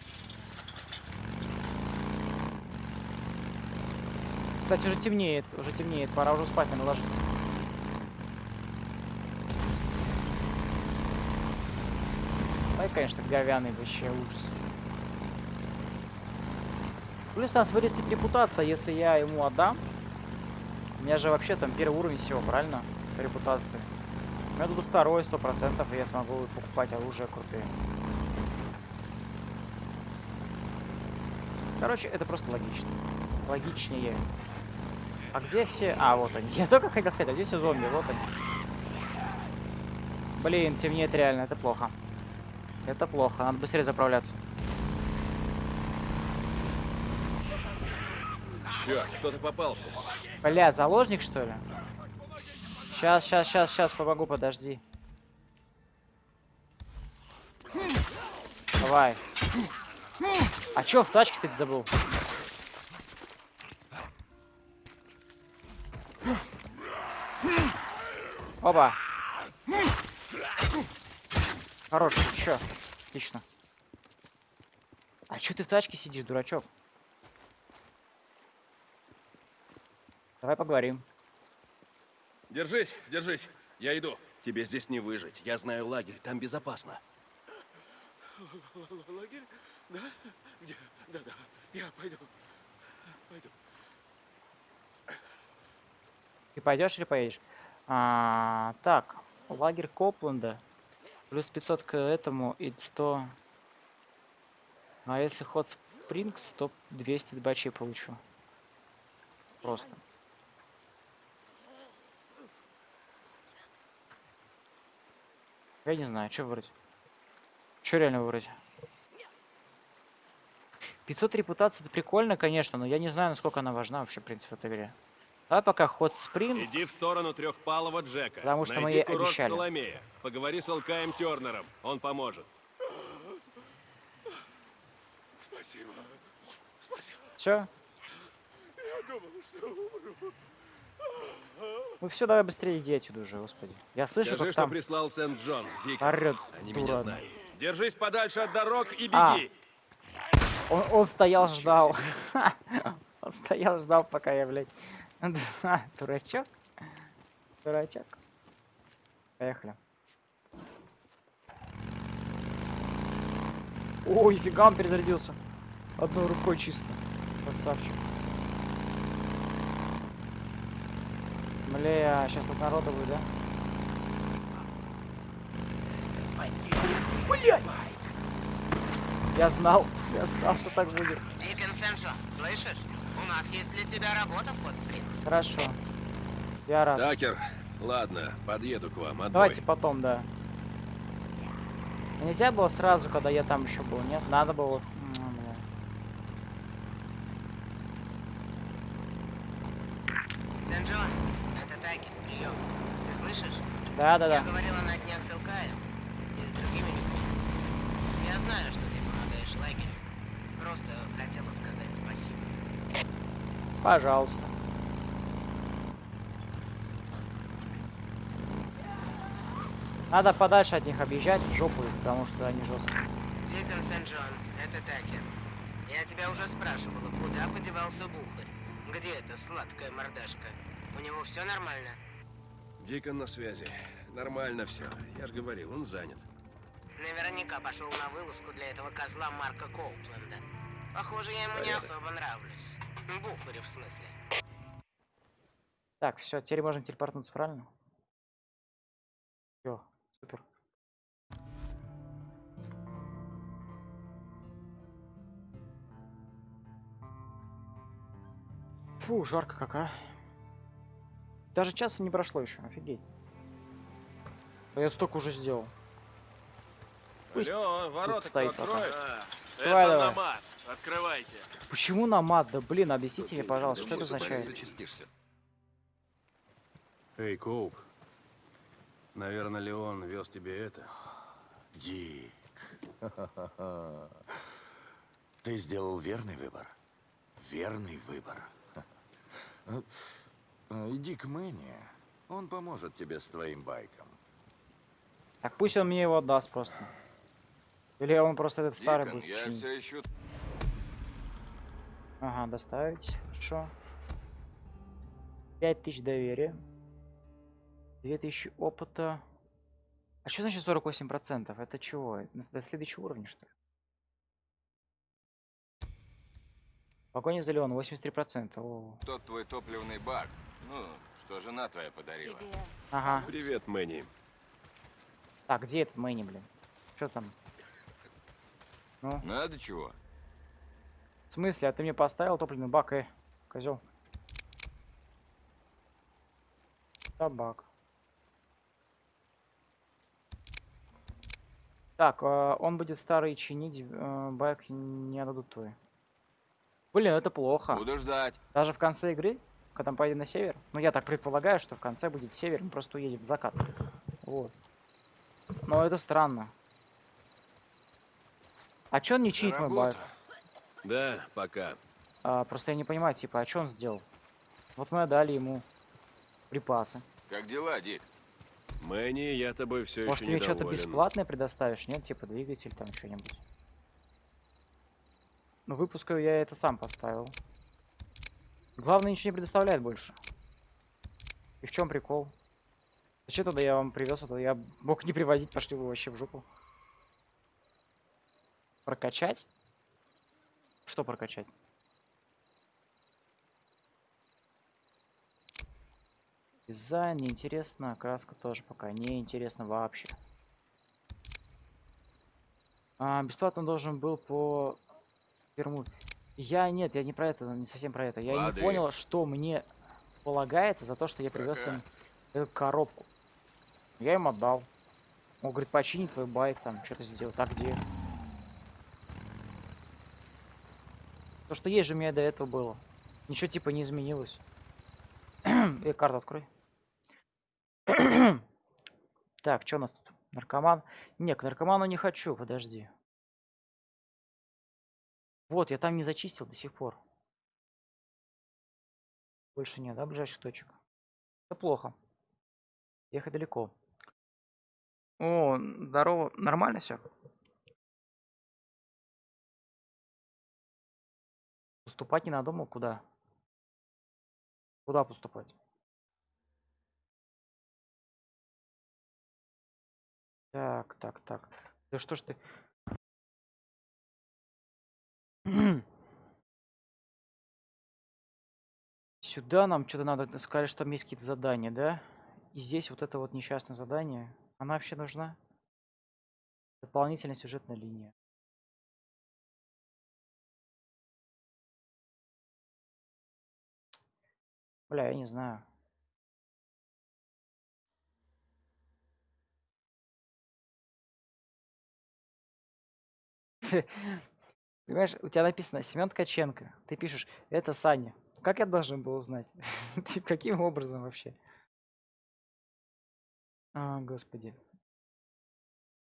Кстати, уже темнеет, уже темнеет, пора уже спать, надо ложиться. Ой, конечно, говяный вообще ужас. Плюс у нас вырастет репутация, если я ему отдам. У меня же вообще там первый уровень всего, правильно? Репутации. У меня тут второй, сто процентов, и я смогу покупать оружие крутые. Короче, это просто логично. Логичнее. А где все... А, вот они. (laughs) Я только хотел сказать, а где все зомби? Вот они. Блин, темнеет реально, это плохо. Это плохо, надо быстрее заправляться. Черт, кто-то попался. Бля, заложник что ли? Сейчас, сейчас, сейчас, сейчас, помогу, подожди. Давай. А чё в тачке ты забыл? Оба. Хорош, чё? Отлично. А чё ты в тачке сидишь, дурачок? Давай поговорим. Держись, держись. Я иду. Тебе здесь не выжить. Я знаю лагерь, там безопасно. Лагерь? Да? Где? Да-да. Я пойду. Пойду. Ты пойдешь или поедешь? А, так, лагерь Копленда. Плюс 500 к этому и 100. А если ход Спрингс, то 200 бачей получу. Просто. Я не знаю, что выбрать. Что реально выбрать? 500 репутации это прикольно, конечно, но я не знаю, насколько она важна вообще, в принципе, в этой игре. Давай пока ход спринт. Иди в сторону трехпалого Джека. Потому что мы Найди ей курорт обещали. Соломея. Поговори с Алкаем Тернером. Он поможет. Спасибо. Спасибо. Все? Я думал, что умру. Ну все, давай быстрее иди отсюда уже, господи. Я слышу, Скажи, как что там прислал Сент-Джон. Орёт Они дура меня знают. Держись подальше от дорог и беги. А. Он, он стоял, ждал. (laughs) Он стоял, ждал, пока я, блядь. (laughs) Дурачок. Дурачок. Поехали. Ой, фига, он перезарядился. Одной рукой чисто. Красавчик. Бля, сейчас тут народу будет, да? Блядь! Я знал, я знал, что так будет. Дикон Сеншо, слышишь? У нас есть для тебя работа в Спрингс. Хорошо. Я рад. Такер, ладно, подъеду к вам. Отбой. Давайте потом, да. Нельзя было сразу, когда я там еще был, нет? Надо было. Сен-Джон, это Такер, прием. Ты слышишь? Да, да, Я да. говорила на днях с Илкаем и с другими людьми. Я знаю, что ты помогаешь лагерю. Просто хотела сказать спасибо. Пожалуйста. Надо подальше от них объезжать, в жопу, их, потому что они жесткие. Дикон Сен-Джон, это Такер. Я тебя уже спрашивала, куда подевался Бухарь? Где эта сладкая мордашка? У него все нормально? Дикон на связи. Нормально все. Я же говорил, он занят. Наверняка пошел на вылазку для этого козла Марка Коупленда. Похоже, я ему не особо нравлюсь. Бухарю, в смысле. Так, все, теперь можем телепортнуться, правильно? Все, супер. Фу, жарко как, а. Даже часа не прошло еще, офигеть. А я столько уже сделал. Пусть Алло, ворота стоит? Давай, Это давай. Открывайте. Почему на мат? Да блин, объясните мне, пожалуйста, что это означает? Эй, Коуп. Наверное, Леон вез тебе это. Дик. (laughs) Ты сделал верный выбор. Верный выбор. (laughs) Иди к Мэнни. Он поможет тебе с твоим байком. Так пусть он мне его отдаст просто. Или он просто этот старый Дикон, будет я чинить. все ищу. Ага, доставить. Хорошо. 5000 доверия. 2000 опыта. А что значит 48%? Это чего? Это До следующего уровня, что ли? Погоня за Леон 83%. О. Тот твой топливный бак. Ну, что жена твоя подарила. Ага. Привет, Мэнни. Так, где этот Мэнни, блин? Что там? Ну, Надо чего? В смысле? А ты мне поставил топливный бак, э, козел. Табак. Так, э, он будет старый чинить, э, байк не отдадут твой. Блин, это плохо. Буду ждать. Даже в конце игры, когда мы поедем на север, ну я так предполагаю, что в конце будет север, мы просто уедем в закат. Вот. Но это странно. А чё он не чинит мой байк? Да, пока. А, просто я не понимаю, типа, а что он сделал? Вот мы отдали ему припасы. Как дела, Дик? Мэнни, я тобой все Может, еще ты мне что-то недоволен. бесплатное предоставишь? Нет, типа двигатель там что-нибудь. Ну, выпускаю я это сам поставил. Главное, ничего не предоставляет больше. И в чем прикол? Зачем тогда я вам привез это? Я мог не привозить, пошли вы вообще в жопу. Прокачать? Что прокачать? Дизайн неинтересно, краска тоже пока не интересно вообще. А, бесплатно должен был по первому. Я нет, я не про это, не совсем про это. Я Лады. не понял, что мне полагается за то, что я привез им эту коробку. Я им отдал. Он говорит, почини твой байк, там, что-то сделал. Так где? То, что есть же у меня до этого было. Ничего типа не изменилось. (clears throat) Э, карту открой. (clears throat) так, что у нас тут? Наркоман? Не, к наркоману не хочу, подожди. Вот, я там не зачистил до сих пор. Больше нет, да, ближайших точек? Это плохо. Ехать далеко. О, здорово. Нормально все? Поступать не надумал? Куда? Куда поступать? Так, так, так. Да что ж ты... (clears throat) Сюда нам что-то надо. Сказали, что там есть какие-то задания, да? И здесь вот это вот несчастное задание. Она вообще нужна? Дополнительная сюжетная линия. Бля, я не знаю. (laughs) Понимаешь, у тебя написано Семен Ткаченко. Ты пишешь, это Саня. Как я должен был узнать? (laughs) Каким образом вообще? А, господи.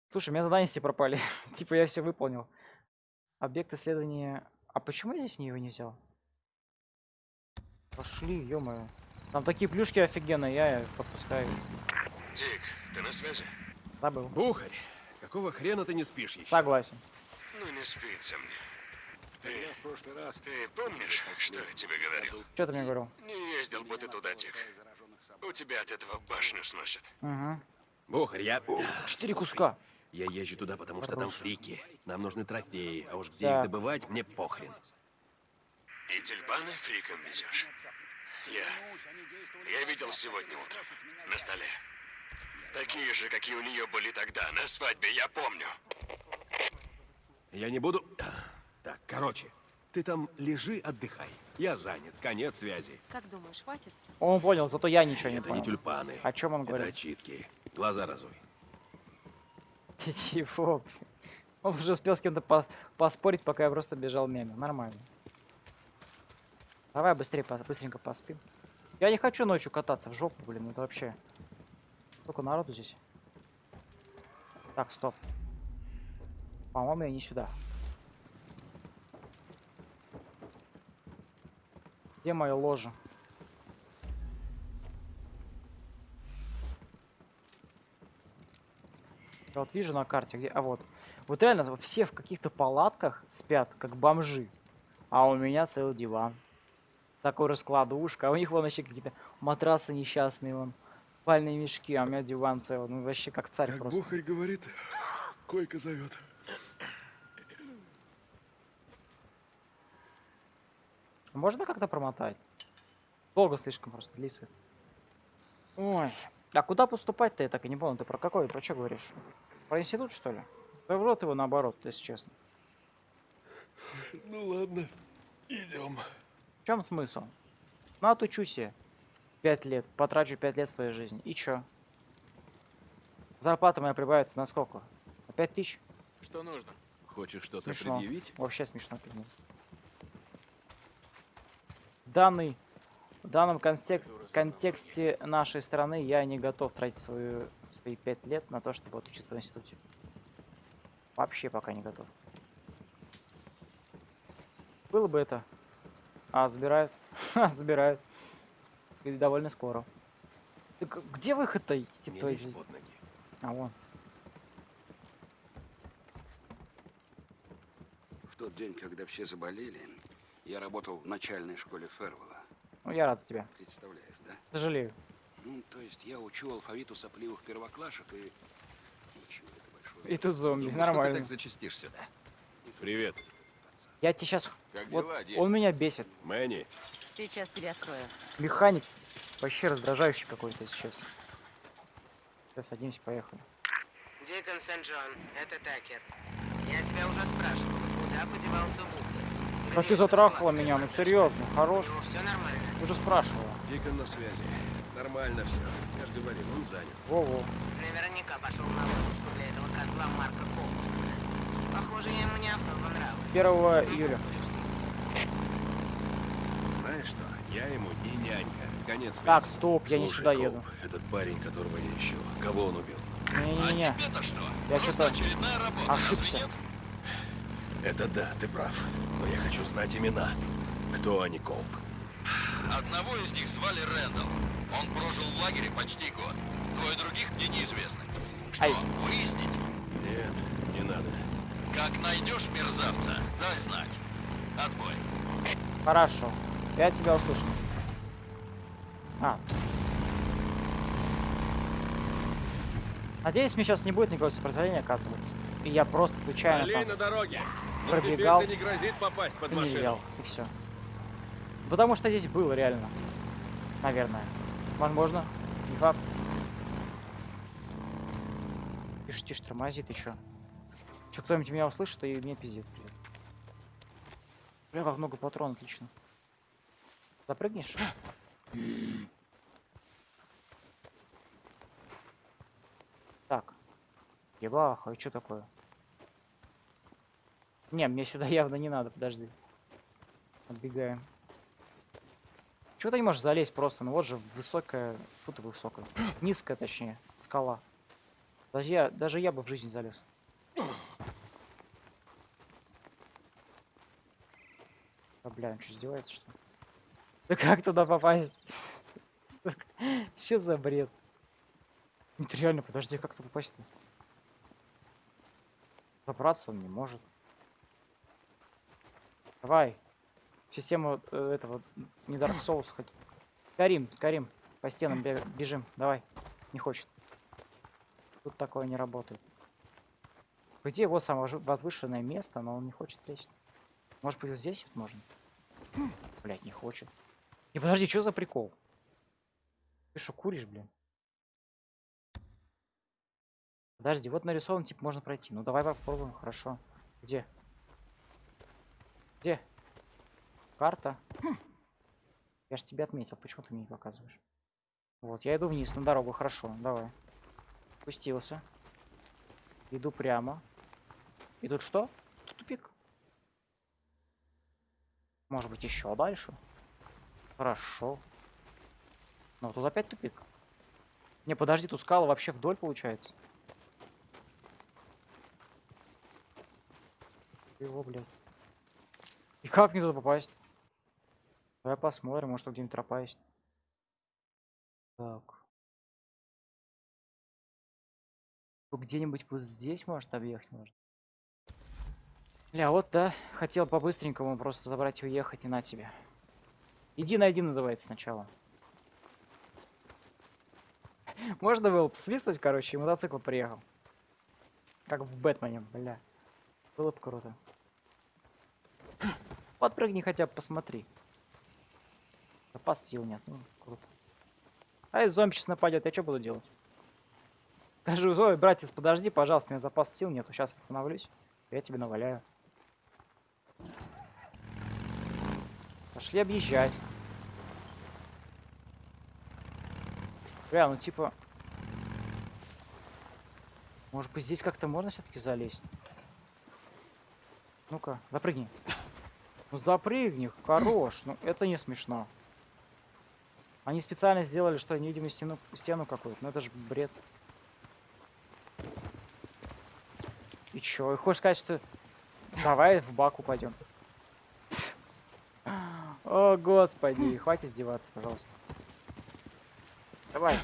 Слушай, у меня задания все пропали. (laughs) типа, я все выполнил. Объект исследования... А почему я здесь его не взял? Пошли, ё Там такие плюшки офигенные, я их подпускаю. Дик, ты на связи? Забыл. Бухарь, какого хрена ты не спишь еще? Согласен. Ну, не спится мне. Ты, в прошлый раз... ты помнишь, что я тебе говорил? Что ты мне говорил? Не ездил бы ты туда, Дик. У тебя от этого башню сносит. Угу. Бухарь, я... Четыре куска. Я езжу туда, потому что там Хорош. фрики. Нам нужны трофеи, а уж где Так. их добывать, мне похрен. И тюльпаны фриком везешь? Я... Я видел сегодня утром. На столе. Такие же, какие у нее были тогда, на свадьбе, я помню. Я не буду... Так, короче, ты там лежи, отдыхай. Я занят, конец связи. Как думаешь, хватит? Он понял, зато я ничего не Это понял. не тюльпаны. О чем он Это говорит? очитки. Глаза разуй. Ты (laughs) чего? Он уже успел с кем-то по- поспорить, пока я просто бежал мимо. Нормально. Давай быстрее, быстренько поспим. Я не хочу ночью кататься в жопу, блин, это вообще. Сколько народу здесь? Так, стоп. По-моему, я не сюда. Где мое ложе? Я вот вижу на карте, где... А вот. Вот реально все в каких-то палатках спят, как бомжи. А у меня целый диван. Такой раскладушка. А у них вон вообще какие-то матрасы несчастные, вон. Спальные мешки, а у меня диван целый. Ну вообще как царь Как просто. Бухарь говорит, койка зовет. Можно как-то промотать? Долго слишком просто длится. Ой. А куда поступать-то, я так и не понял. Ты про какой? Про что говоришь? Про институт, что ли? Да в рот его наоборот, если честно. Ну ладно, идем. В чем смысл? Ну, отучусь я. Пять лет. Потрачу пять лет своей жизни. И чё? Зарплата моя прибавится на сколько? На пять тысяч? Что нужно? Хочешь что-то предъявить? Вообще смешно предъявить. Данный, в данном контекст, контексте нашей страны я не готов тратить свою, свои пять лет на то, чтобы отучиться в институте. Вообще пока не готов. Было бы это. А, забирают. Ха, (laughs) забирают. И довольно скоро. Так где выход-то? Типа, из- под ноги. А, вон. В тот день, когда все заболели, я работал в начальной школе Фервелла. Ну, я рад за тебя. Представляешь, да? Сожалею. Ну, то есть я учу алфавиту сопливых первоклашек и... Ничего, это большое... И тут зомби. Думаю, что ты Нормально. так зачастишь сюда. Привет, Я тебе сейчас... Как Вот дела, он меня бесит. Мэнни. Сейчас тебя открою. Механик вообще раздражающий какой-то сейчас. Сейчас садимся, поехали. Дикон Сент-Джон, это Такер. Я тебя уже спрашивал, куда подевался? Да Где ты затрахала меня, ну серьезно, хорош. Ну, все нормально. Уже спрашивала. Дикон на связи. Нормально все. Я же говорил, он занят. Во-во. Наверняка пошел на выпуску для этого козла Марка Коула. Похоже, я ему не особо нравлюсь. 1 Ну, июля. Знаешь что? Я ему не нянька. Конец. Так, стоп, я не сюда Коуп, еду. этот парень, которого я ищу, кого он убил? Не-не-не. тебе-то что? Я что-то очередная работа, разве ошибся. Это да, ты прав. Но я хочу знать имена. Кто они, Коуп? Одного из них звали Рэндалл. Он прожил в лагере почти год. Двое других мне неизвестны. Что, Ай. выяснить? Нет, не надо. Как найдешь мерзавца, дай знать. Отбой. Хорошо. Я тебя услышал. А. Надеюсь, мне сейчас не будет никакого сопротивления, оказывается. И я просто случайно там на дороге. Пробегал. не грозит попасть под машину. взял, и все. Потому что здесь было реально. Наверное. Возможно. Не факт. Тише, тише, тормози, ты чё? Чё, кто-нибудь меня услышит, и мне пиздец придет. Бля, как много патрон, отлично. Запрыгнешь? Так. Ебаха, и что такое? Не, мне сюда явно не надо, подожди. Отбегаем. Чего ты не можешь залезть просто? Ну вот же высокая, фу ты высокая, низкая точнее, скала. Даже я, даже я бы в жизни залез. А, бля, он что, издевается, что? Да (laughs) как туда попасть? (laughs) Что за бред? Нет, реально, подожди, как туда попасть-то? Забраться он не может. Давай. Систему э, этого, не Dark Souls хоть. Скорим, скорим. По стенам бежим. Давай. Не хочет. Тут такое не работает. Идее, вот самое возвышенное место, но он не хочет лезть. Может быть, вот здесь вот можно? Блять, не хочет. Не, подожди, что за прикол? Ты что, куришь, блин? Подожди, вот нарисован, типа, можно пройти. Ну, давай попробуем, хорошо. Где? Где? Карта. Я же тебя отметил, почему ты мне не показываешь? Вот, я иду вниз на дорогу, хорошо, давай. Спустился. Иду прямо. И тут что? Тут тупик. Может быть еще дальше? Хорошо. Но тут опять тупик. Не, подожди, тут скала вообще вдоль получается. Его, блядь. И как мне туда попасть? Давай посмотрим, может где-нибудь тропа есть. Так. Где-нибудь вот здесь может объехать можно. Бля, вот да, хотел по-быстренькому просто забрать и уехать, и на тебе. Иди найди называется сначала. (laughs) Можно было бы свистнуть, короче, и мотоцикл приехал. Как в Бэтмене, бля. Было бы круто. (clears throat) Подпрыгни хотя бы, посмотри. Запас сил нет, ну, круто. А если зомби сейчас нападет, я что буду делать? Скажу, Зои, братец, подожди, пожалуйста, у меня запас сил нету, сейчас восстановлюсь. Я тебе наваляю. Пошли объезжать. Бля, ну типа... Может быть здесь как-то можно все-таки залезть? Ну-ка, запрыгни. Ну запрыгни, хорош. Ну это не смешно. Они специально сделали, что невидимую стену, стену какую-то. Ну это же бред. И чё? И хочешь сказать, что... Давай в бак упадем. О, господи, хватит издеваться, пожалуйста. Давай,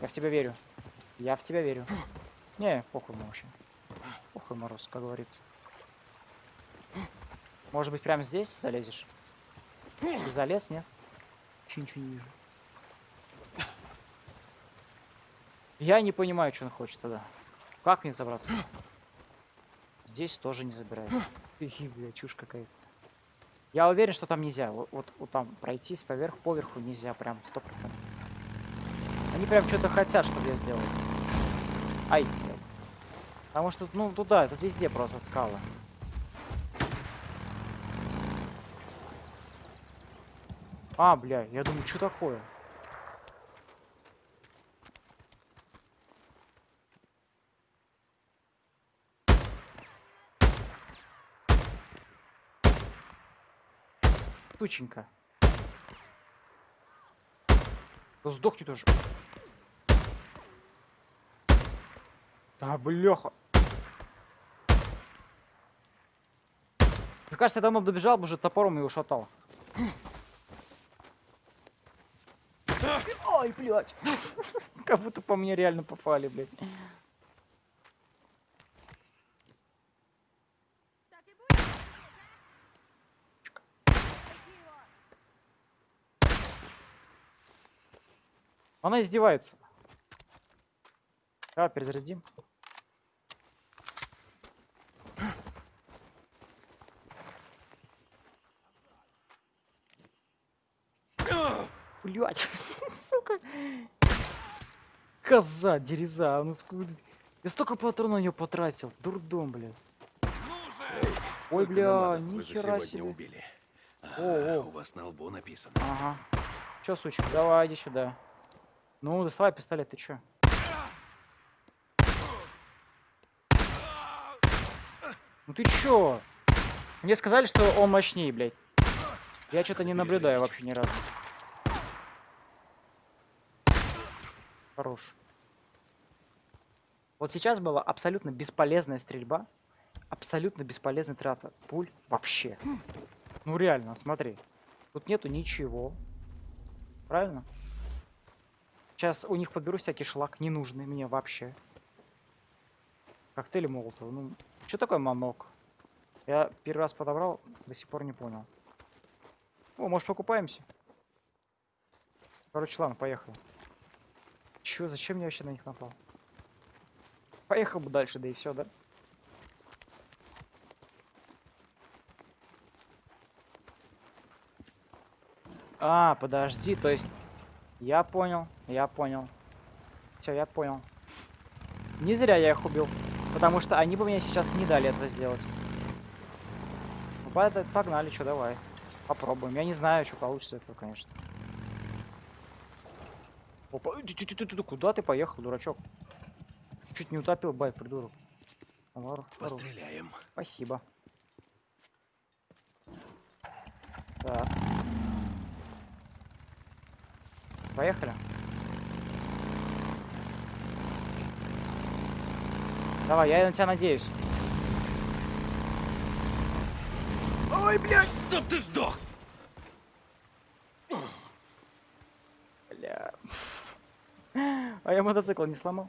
я в тебя верю. Я в тебя верю. Не, похуй ему вообще. Похуй мороз, как говорится. Может быть, прямо здесь залезешь? Ты залез, нет? Вообще ничего не вижу. Я не понимаю, что он хочет тогда. Как мне забраться? Здесь тоже не забирает. Ихи, бля, чушь какая-то. Я уверен, что там нельзя. Вот, вот, там пройтись поверх, поверху нельзя, прям сто процентов. Они прям что-то хотят, чтобы я сделал. Ай. Потому что, ну, туда, тут везде просто скалы. А, бля, я думаю, что такое? Тученька. Да сдохни тоже. Да, бляха. Мне кажется, я давно добежал бы уже топором его шатал. Ой, блядь. (laughs) Как будто по мне реально попали, блядь. Она издевается. Давай перезарядим. Блять, (laughs) сука. Коза, дереза, ну скуда. Я столько патронов на нее потратил. Дурдом, блядь. Ой, бля, нихера себе. убили. О, А, о. у вас на лбу написано. Ага. Чё, сучка, давай, иди сюда. Ну, доставай пистолет, ты чё? Ну ты чё? Мне сказали, что он мощнее, блядь. Я что-то не наблюдаю вообще ни разу. Хорош. Вот сейчас была абсолютно бесполезная стрельба. Абсолютно бесполезная трата пуль вообще. Ну реально, смотри. Тут нету ничего. Правильно? Сейчас у них подберу всякий шлак, ненужный мне вообще. Коктейли молотова. Ну, что такое манок? Я первый раз подобрал, до сих пор не понял. О, может покупаемся? Короче, ладно, поехали. Чё, зачем я вообще на них напал? Поехал бы дальше, да и все, да? А, подожди, то есть я понял, я понял. Все, я понял. Не зря я их убил. Потому что они бы мне сейчас не дали этого сделать. Ну, пог- Погнали, что, давай. Попробуем. Я не знаю, что получится этого, конечно. Опа, ты, куда ты поехал, дурачок? Чуть не утопил байк, придурок. Постреляем. Спасибо. Так. Поехали. Давай, я на тебя надеюсь. Ой, блядь! Чтоб ты сдох! Бля. (laughs) А я мотоцикл не сломал.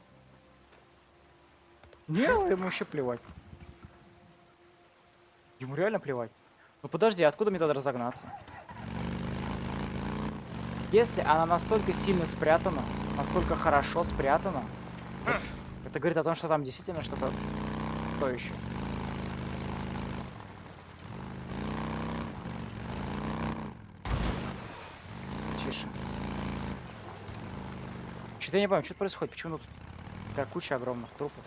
Не, ему вообще плевать. Ему реально плевать. Ну подожди, откуда мне тогда разогнаться? Если она настолько сильно спрятана, настолько хорошо спрятана, это говорит о том, что там действительно что-то стоящее. Тише. Что-то я не понимаю, что происходит, почему тут такая куча огромных трупов.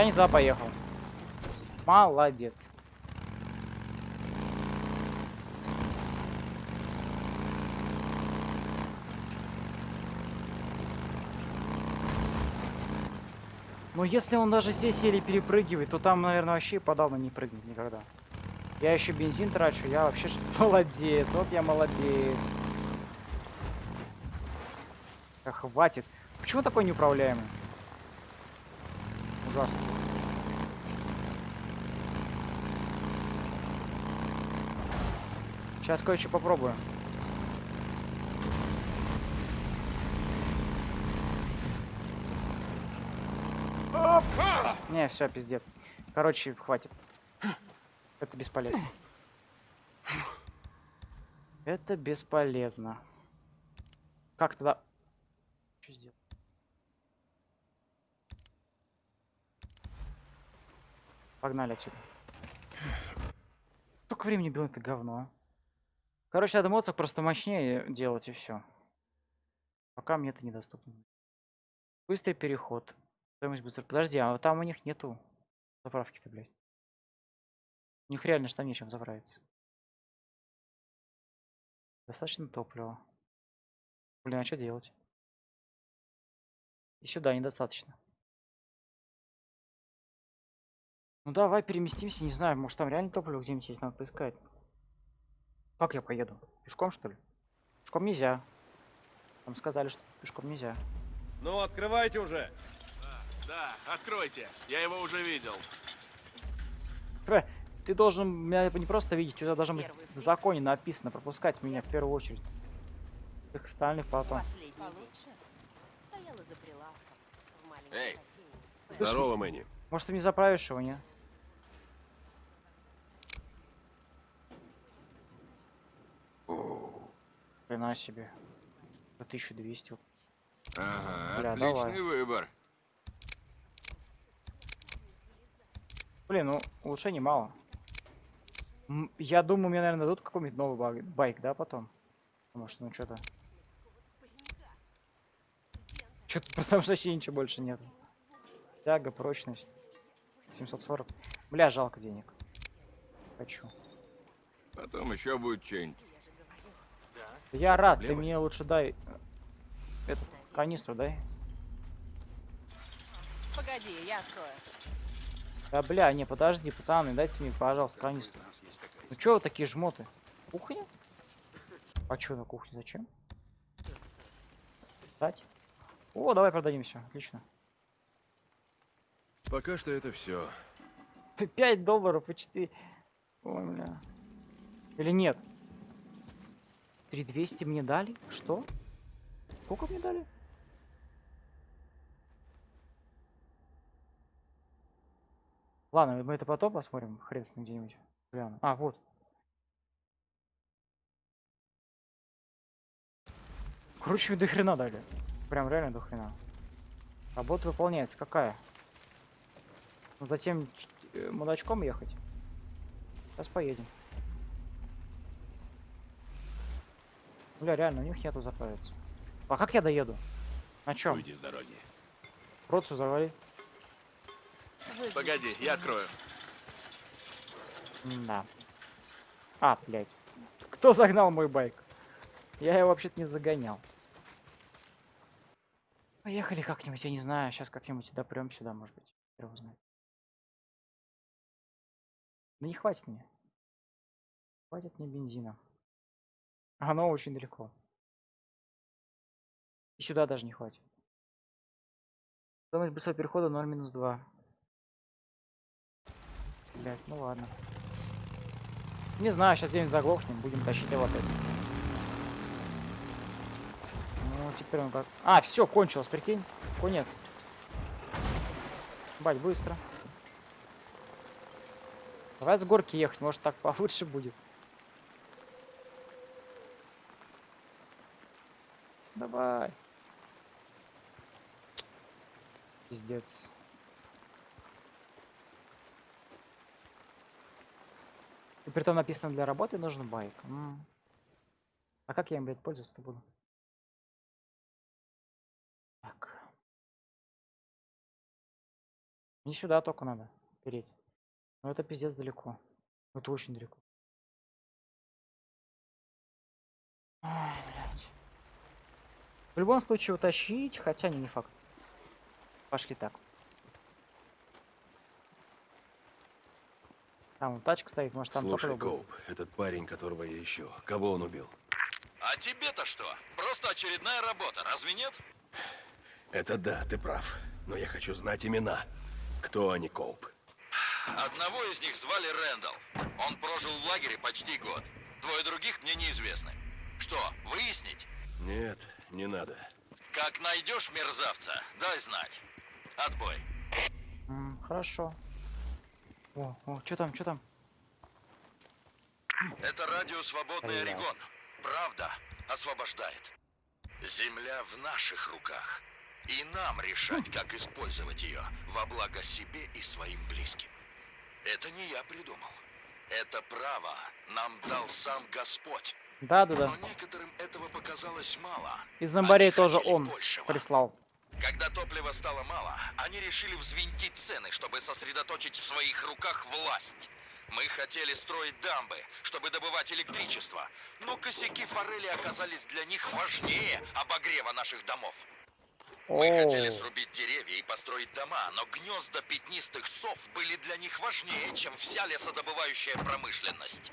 Я не туда поехал. Молодец. Ну если он даже здесь еле перепрыгивает, то там, наверное, вообще и подавно не прыгнет никогда. Я еще бензин трачу, я вообще (laughs) молодец, вот я молодец. Хватит. Почему такой неуправляемый? Ужасно. Сейчас кое-что попробую. Оп! Не, все, пиздец. Короче, хватит. Это бесполезно. Это бесполезно. Как тогда... Что сделать? Погнали отсюда. Только времени было это говно. Короче, надо моцик просто мощнее делать и все. Пока мне это недоступно. Быстрый переход. Стоимость быстро. Подожди, а там у них нету заправки-то, блядь. У них реально что нечем заправиться. Достаточно топлива. Блин, а что делать? И сюда недостаточно. Ну давай переместимся, не знаю, может там реально топливо где-нибудь есть, надо поискать. Как я поеду? Пешком что ли? Пешком нельзя. Там сказали, что пешком нельзя. Ну, открывайте уже. Да, откройте. Я его уже видел. Ты должен меня не просто видеть, у тебя должно быть в законе написано, пропускать меня в первую очередь. Всех остальных потом. Последний Получше. Стояла за прилавком. В маленькой Эй, здорово, Мэнни. Может ты не заправишь его, не? Хрена себе. За 1200. Ага, Бля, отличный давай. выбор. Блин, ну улучшений мало. Я думаю, мне, наверное, дадут какой-нибудь новый байк, да, потом? Потому что, ну, что-то... Что-то, (laughs) потому что вообще ничего больше нет. Тяга, прочность. 740. Бля, жалко денег. Хочу. Потом еще будет что-нибудь. Я рад, ты мне лучше дай... Эту канистру дай. Погоди, я открою. Да бля, не, подожди, пацаны, дайте мне, пожалуйста, канистру. Ну чё вы такие жмоты? Кухня? А чё на кухне, зачем? Дать? О, давай продадим все, отлично. Пока что это все. 5 долларов и 4. Ой, бля. Или нет? 3200 мне дали? Что? Сколько мне дали? Ладно, мы это потом посмотрим. Хрен с ним где-нибудь. Гляну. А, вот. Короче, до хрена дали. Прям реально до хрена. Работа выполняется. Какая? Ну, Затем э, мудачком ехать. Сейчас поедем. Бля, реально, у них нету заправиться. А как я доеду? На чем? Уйди с дороги. Процу завали. Погоди, я открою. Да. А, блядь. Кто загнал мой байк? Я его вообще-то не загонял. Поехали как-нибудь, я не знаю. Сейчас как-нибудь допрем сюда, может быть. Хер его знает. Да не хватит мне. Хватит мне бензина. Оно очень далеко. И сюда даже не хватит. Стоимость быстрого перехода 0 минус 2. Блять, ну ладно. Не знаю, сейчас где-нибудь заглохнем, будем тащить его опять. Ну, теперь он как... А, все, кончилось, прикинь. Конец. Бать, быстро. Давай с горки ехать, может так получше будет. Давай. Пиздец. И притом написано для работы нужен байк. М. А как я им, блядь, пользоваться-то буду? Так. Мне сюда только надо переть. Но это пиздец далеко. Это очень далеко. Ай, блядь. В любом случае утащить, хотя не, не факт. Пошли так. Там вон тачка стоит, может там Слушай. Коуп, этот парень, которого я ищу, кого он убил? А тебе-то что? Просто очередная работа, разве нет? Это да, ты прав. Но я хочу знать имена. Кто они, Коуп? Одного из них звали Рэндалл. Он прожил в лагере почти год. Двое других мне неизвестны. Что, выяснить? Нет, не надо. Как найдешь мерзавца, дай знать. Отбой. М, хорошо. О, о, что там, что там? Это радио «Свободный. Орегон». Правда освобождает. Земля в наших руках. И нам решать, как использовать ее во благо себе и своим близким. Это не я придумал. Это право нам дал сам Господь. Да, да, да. Но некоторым этого показалось мало. Из зомбарей тоже он большего. прислал. Когда топлива стало мало, они решили взвинтить цены, чтобы сосредоточить в своих руках власть. Мы хотели строить дамбы, чтобы добывать электричество, но косяки форели оказались для них важнее обогрева наших домов. Мы хотели срубить деревья и построить дома, но гнезда пятнистых сов были для них важнее, чем вся лесодобывающая промышленность.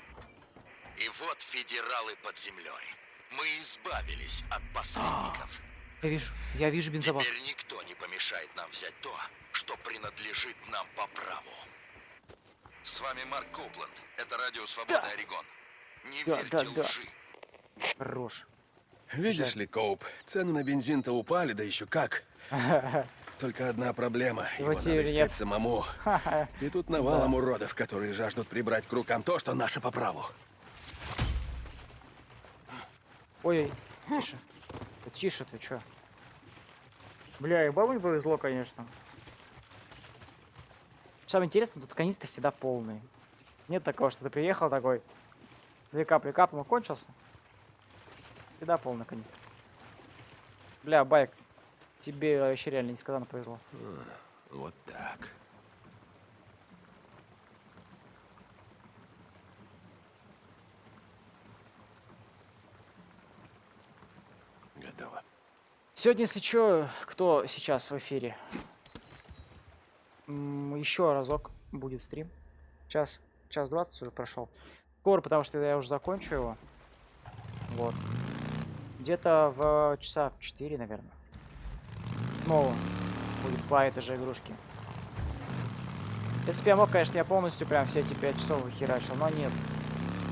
И вот федералы под землей. Мы избавились от посредников. Я вижу, я вижу бензобак. Теперь никто не помешает нам взять то, что принадлежит нам по праву. С вами Марк Коупленд. Это радио «Свободный Орегон». Не Да, верьте да, да. лжи. Хорош. Видишь ли, Коуп, цены на бензин-то упали, да еще как. (laughs) Только одна проблема. Его Вот надо искать нет. самому. (laughs) И тут навалом уродов, которые жаждут прибрать к рукам то, что наше по праву. Ой, тише. Да тише ты, чё? Бля, и бабу не повезло, конечно. Самое интересное, тут канистры всегда полные. Нет такого, что ты приехал такой, две капли капнул, кончился. Всегда полный канистр. Бля, байк, тебе вообще реально несказанно повезло. Вот так. Готово. Сегодня, если чё, кто сейчас в эфире? Еще разок будет стрим. Час, час 20 уже прошел. Скоро, потому что я уже закончу его. Вот. Где-то в часа в 4, наверное. Снова будет по этой же игрушке. Если бы я мог, конечно, я полностью прям все эти 5 часов выхерачил, но нет.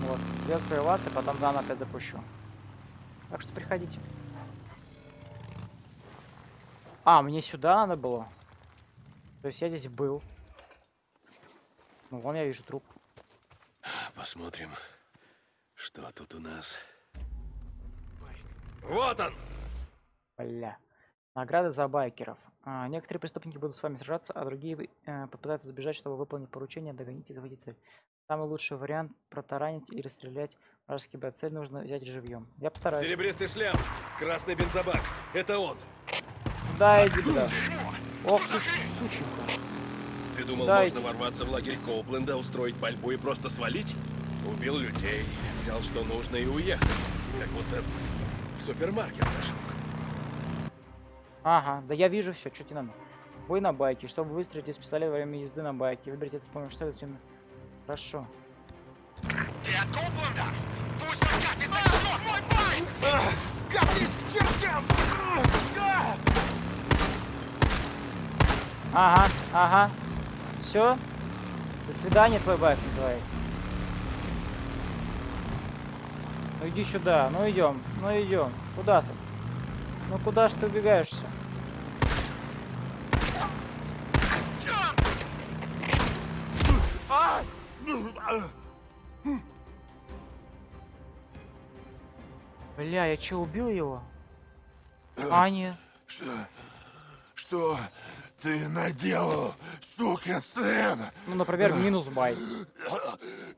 Вот. Придется прерваться, потом заново опять запущу. Так что приходите. А, мне сюда надо было. То есть я здесь был. Ну, вон я вижу труп. Посмотрим, что тут у нас. Вот он! Бля. Награды за байкеров. А, некоторые преступники будут с вами сражаться, а другие э, попытаются сбежать, чтобы выполнить поручение, догонить и захватить цель. Самый лучший вариант протаранить или стрелять вражеский бой. Цель нужно взять живьем. Я постараюсь. Серебристый шлем, красный бензобак. Это он. Да, иди туда. Ох ты, сученька. Ты думал, Да, можно ворваться в лагерь Коупленда, устроить пальбу и просто свалить? Убил людей, взял что нужно и уехал. Как будто в супермаркет зашел. Ага, да я вижу все, что тебе надо. Бой на байке. Чтобы выстрелить из пистолета во время езды на байке. Выберите это с помощью что это Хорошо. Ты от Коупленда? Пусть он катится ног, мой байк! Катись к чертям! Ага, ага. Все. До свидания, твой байк называется. Ну иди сюда, ну идем, ну идем. Куда ты? Ну куда ж ты убегаешься? Бля, я че, убил его? А, нет. Что? Что ты наделал, сукин сын? Ну, например, минус бай.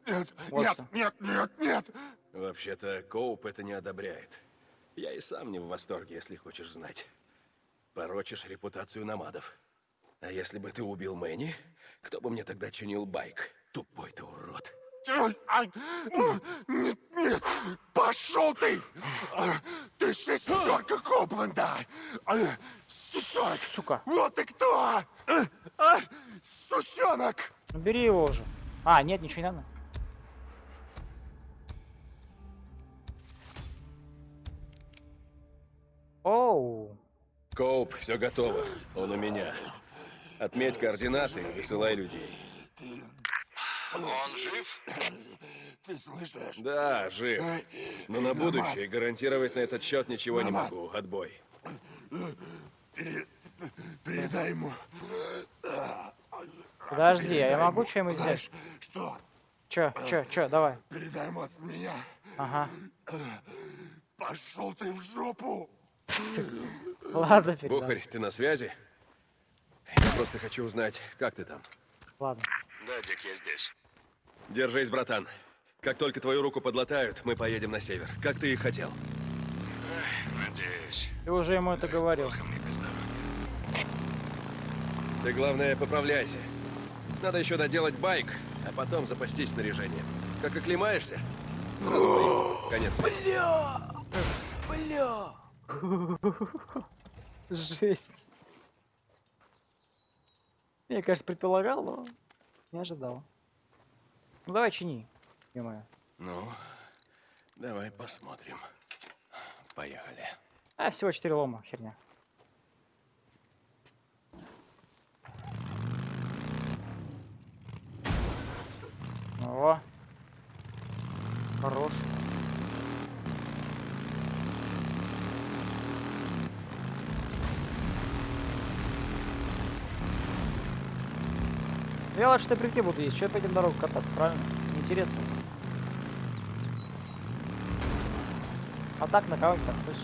Нет, Вот нет, что. нет, нет, нет. Вообще-то, Коуп это не одобряет. Я и сам не в восторге, если хочешь знать. Порочишь репутацию намадов. А если бы ты убил Мэнни, кто бы мне тогда чинил байк? Тупой ты урод. Нет, нет, пошел ты! А, Ты шестерка Копленда! Сучонок! Сука. Вот ты кто! А, а, Сучонок! Бери его уже. А, нет, ничего не надо. Оу. Коуп, все готово. Он у меня. Отметь координаты и высылай людей. Он жив? Ты слышишь? Да, жив. Но на будущее гарантировать на этот счет ничего не могу. Отбой. Пере- Передай ему. Подожди, а я Передай могу Знаешь, сделать? Что? Чё, чё, чё, давай. Передай ему от меня. Ага. Пошел ты в жопу! Ладно, передам. Бухарь, ты на связи? Я просто хочу узнать, как ты там. Ладно. Да, Дик, я здесь. Держись, братан. Как только твою руку подлатают, мы поедем на север. Как ты и хотел. Надеюсь. Ты уже ему это говорил. Ты, главное, поправляйся. Надо еще доделать байк, а потом запастись снаряжением. Как оклемаешься, сразу поедем. Конец. Бля! Бля! (laughs) Жесть. Я, конечно, предполагал, но не ожидал. Ну давай чини, ё Ну, давай посмотрим. Поехали. А, всего 4 лома, херня. О. Хорош. Я лучше прийти буду есть. Что я по этим дорогам кататься, правильно? Интересно. А так на кого-то точно.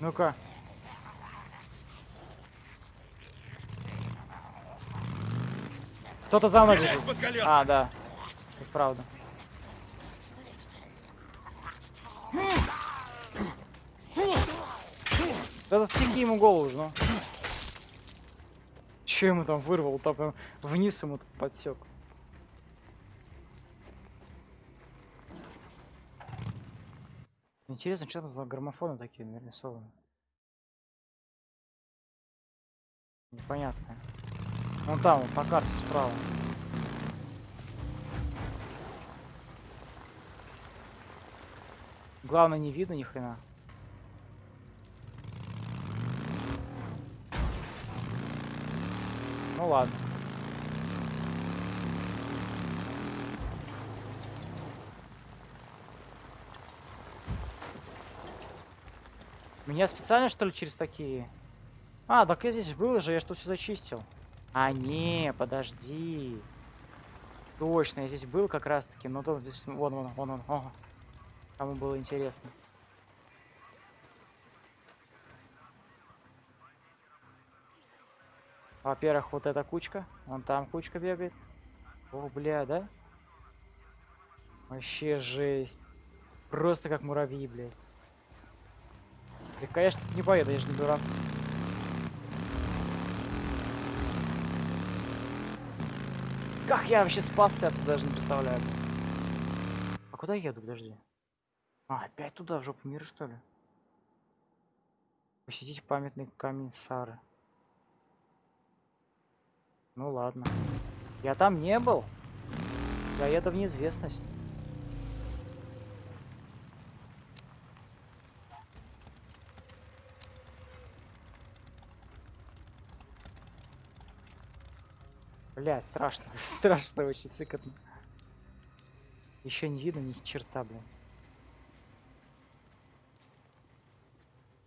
Ну-ка. Кто-то за мной бежит. А, да. Это правда. Да застеги ему голову же, ну. Че ему там вырвал? Там прям вниз ему подсек. Интересно, что там за граммофоны такие нарисованы? Непонятно. Вон там, на карте справа. Главное, не видно ни хрена. Ну ладно. Меня специально что ли через такие? А, так я здесь был же, я что все зачистил. А, не, подожди. Точно, я здесь был как раз таки, но то здесь вон, вон, вон, вон. Ого. Кому было интересно. Во-первых, вот эта кучка. Вон там кучка бегает. О, бля, да? Вообще жесть. Просто как муравьи, блядь. Я, конечно, не поеду, я же не дурак. Как я вообще спасся, ты даже не представляю. А куда я еду, подожди? А, опять туда, в жопу мира, что ли? Посетить памятный камень Сары. Ну ладно. Я там не был. Я еду в неизвестность. Блять, страшно. (laughs) страшно очень сыкотно. Еще не видно ни черта, блин.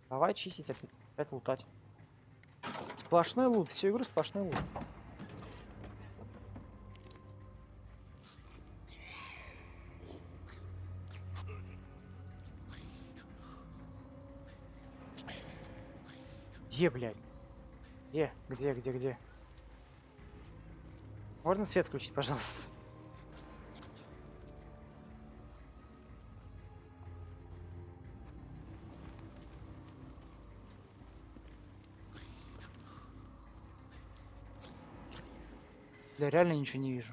Давай чистить опять. Опять лутать. Сплошной лут. Всю игру сплошной лут. Где, блядь? Где? Где, где, где? Можно свет включить, пожалуйста? Да реально ничего не вижу.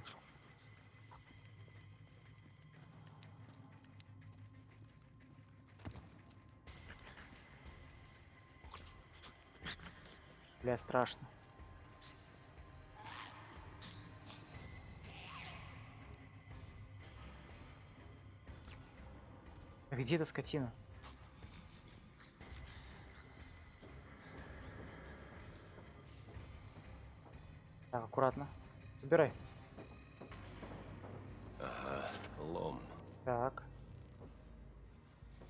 Бля, страшно. А где эта скотина? Так, аккуратно. Убирай. Ага, лом. Так.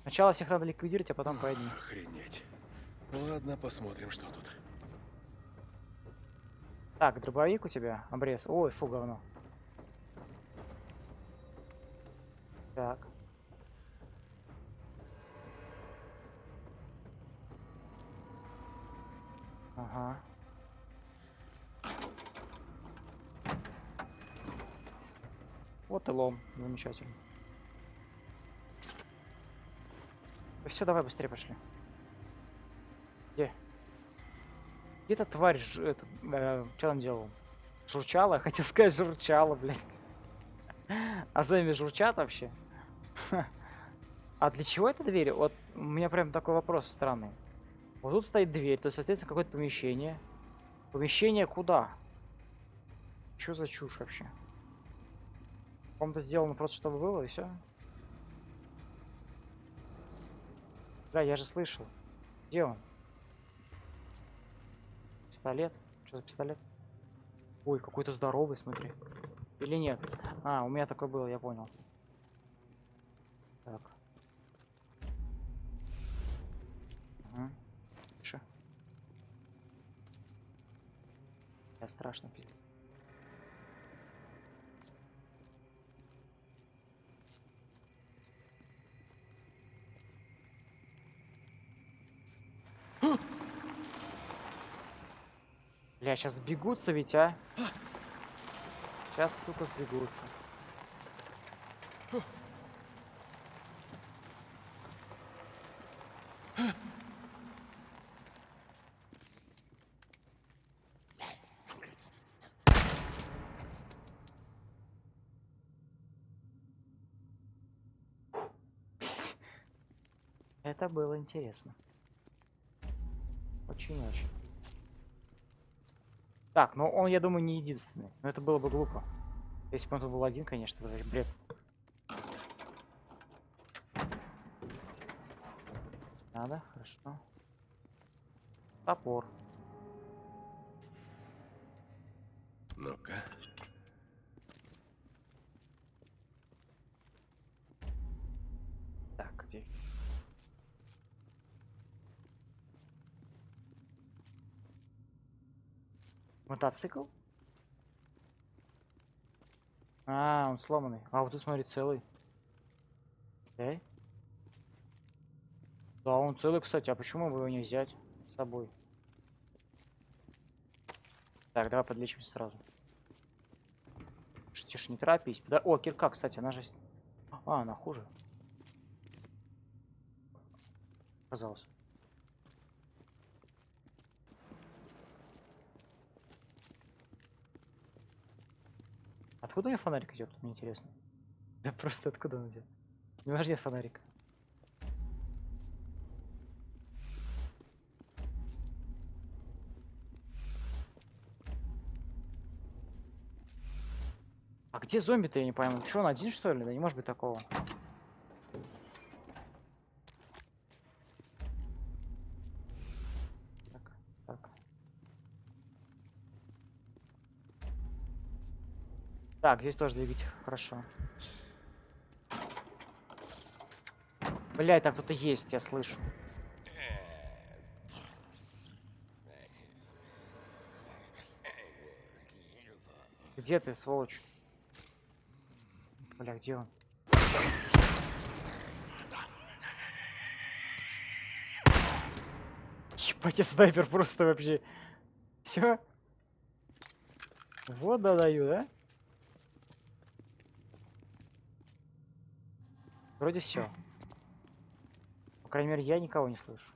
Сначала всех надо ликвидировать, а потом по одним. Охренеть. Ладно, посмотрим, что тут. Так, дробовик у тебя, обрез. Ой, фу, говно. Так. Ага. Вот и лом. Замечательно. все, давай быстрее пошли. Где эта тварь, ж, это, э, что он делал? Журчала? Хотел сказать журчала, блядь. А займи журчат вообще? А для чего эта дверь? Вот у меня прям такой вопрос странный. Вот тут стоит дверь, то есть, соответственно, какое-то помещение. Помещение куда? Что за чушь вообще? Ком-то сделано просто, чтобы было, и все. Да, я же слышал. Где он? Пистолет? Что за пистолет? Ой, какой-то здоровый, смотри. Или нет? А, у меня такой был, я понял. Так. Ага. Тише. Я страшно пиздец. Бля, сейчас сбегутся ведь, а? Сейчас, сука, сбегутся. Это было интересно. Очень-очень. Так, ну он, я думаю, не единственный. Но это было бы глупо. Если бы он тут был один, конечно, это бред. Надо, хорошо. Топор. Ну-ка. Так, где? Мотоцикл? А, он сломанный. А вот тут смотри, целый. Эй. Да, он целый, кстати. А почему бы его не взять с собой? Так, давай подлечимся сразу. Тише, тише, не торопись. Да, о, кирка, кстати, она же... А, она хуже. Казалось. Откуда у нее фонарик идет, мне интересно? Да просто откуда он идет? У него же нет фонарика. А где зомби-то, я не пойму. Че, он один, что ли? Да не может быть такого. Так, так. Так, здесь тоже двигатель. Хорошо. Блять, там кто-то есть, я слышу. Где ты, сволочь? Бля, где он? Ебать, я снайпер просто вообще. Все? Вот да даю, да? Вроде все. По крайней мере, я никого не слышу.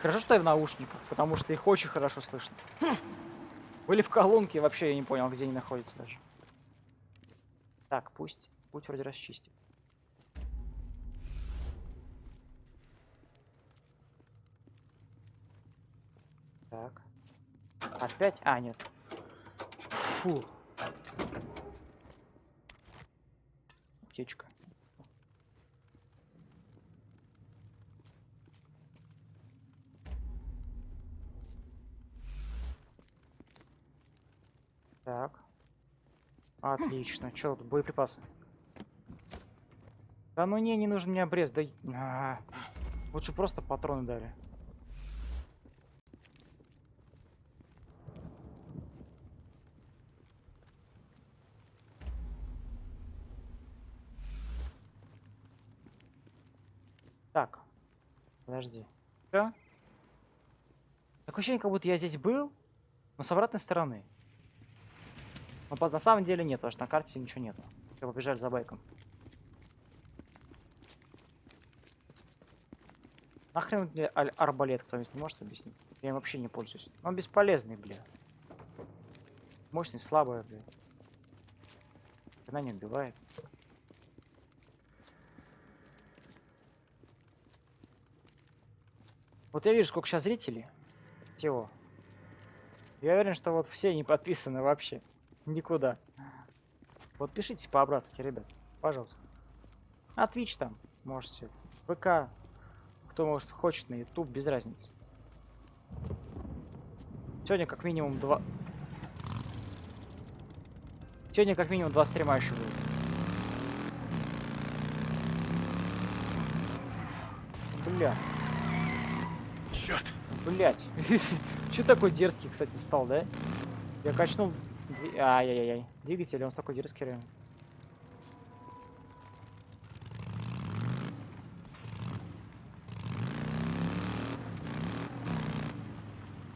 Хорошо, что я в наушниках, потому что их очень хорошо слышно. Были в колонке, вообще я не понял, где они находятся даже. Так, пусть путь вроде расчистит. Так. Опять? А, нет. Фу. Аптечка. Так. Отлично. (laughs) Че тут, боеприпасы? Да ну не, не нужен мне обрез, да... и- А, Лучше просто патроны дали. Так. Подожди. Всё? Такое ощущение, как будто я здесь был, но с обратной стороны. Но на самом деле нет, потому что на карте ничего нету. Все, побежали за байком. Нахрен мне арбалет кто-нибудь не может объяснить? Я им вообще не пользуюсь. Он бесполезный, бля. Мощный, слабый, бля. Она не убивает. Вот я вижу, сколько сейчас зрителей. Всего. Я уверен, что вот все не подписаны вообще. Никуда. Вот пишите по-обратски, ребят. Пожалуйста. А Twitch там можете. ВК. Кто может хочет на YouTube, без разницы. Сегодня как минимум два... Сегодня как минимум два стрима еще будет. Бля. Блять. (laughs) Че такой дерзкий, кстати, стал, да? Я качнул... Ай-яй-яй. Двигатель, он такой дерзкий реально.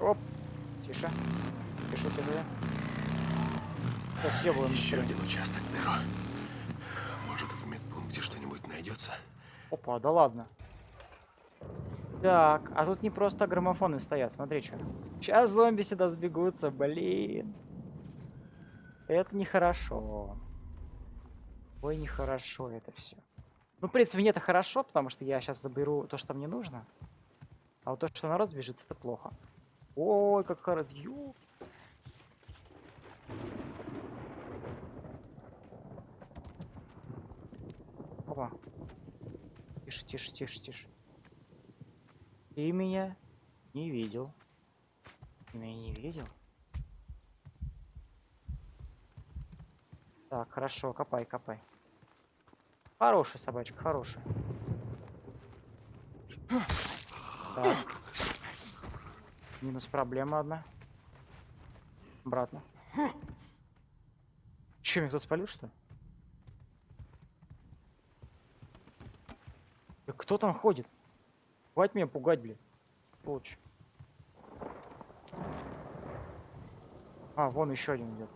Оп. Тише. Тише, тише. Всё, съёбываем Еще один участок, Неро. Может, в медпункте что-нибудь найдется? Опа, да ладно. Так, а тут не просто граммофоны стоят, смотри что. Сейчас зомби сюда сбегутся, блин. Это нехорошо. Ой, нехорошо это все. Ну, в принципе, мне это хорошо, потому что я сейчас заберу то, что мне нужно. А вот то, что народ сбежит, это плохо. Ой, как хорошо. Опа. Тише, тише, тише, тише. Ты меня не видел. Ты меня не видел? Так, хорошо, копай, копай. Хорошая собачка, хорошая. Так. Минус проблема одна. Обратно. Че, меня кто-то спалил, что ли? Да кто там ходит? Хватит меня пугать, блин. Получше. А, вон еще один идет.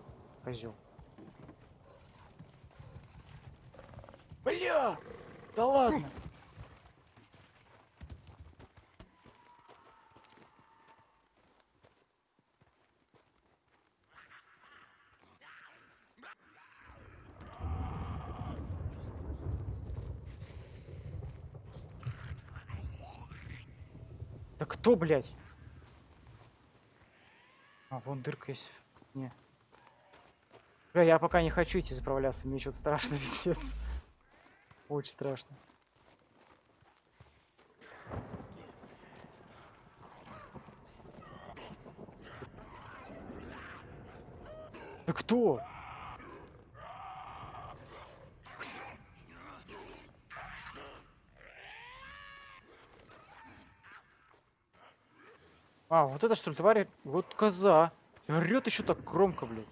Козел. Бля! Да ладно! (laughs) кто, блядь? А, вон дырка есть. Не. Бля, я пока не хочу идти заправляться, мне что-то страшно, (laughs) пиздец. Очень страшно. Да кто? А, вот это что ли, тварь? Вот коза. Орет еще так громко, блядь.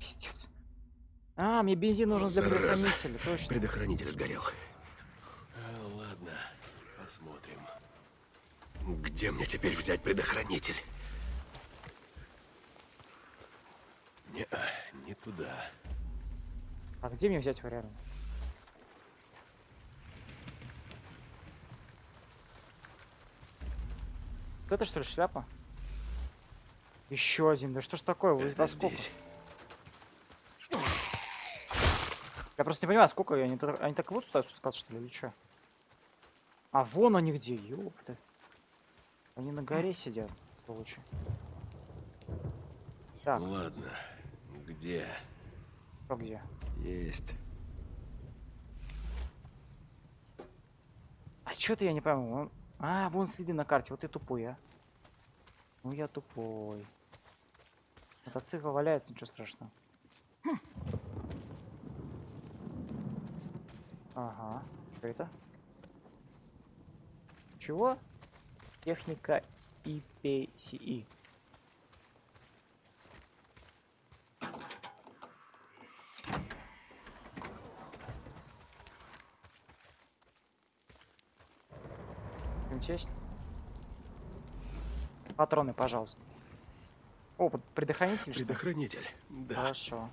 Пиздец. А, мне бензин нужен для Зараза. предохранителя, точно. Предохранитель сгорел. А, ладно, посмотрим. Где мне теперь взять предохранитель? Не, а, не туда. А где мне взять его реально? Это что ли шляпа? Еще один. Да что ж такое? Вы Это сколько? здесь. Я просто не понимаю, сколько они, они так вот стают спускаться, что ли, или что? А вон они где, ёпта. Они на горе сидят, сволочи. Так, Ладно, где? кто где? Есть. А что-то я не пойму. он- А, вон следы на карте. Вот ты тупой, а. Ну я тупой. Мотоцикл валяется, ничего страшного. Ага. Что это? Чего? Техника IPCE. Честь. Патроны, пожалуйста. О, предохранитель. Предохранитель. Да. Хорошо.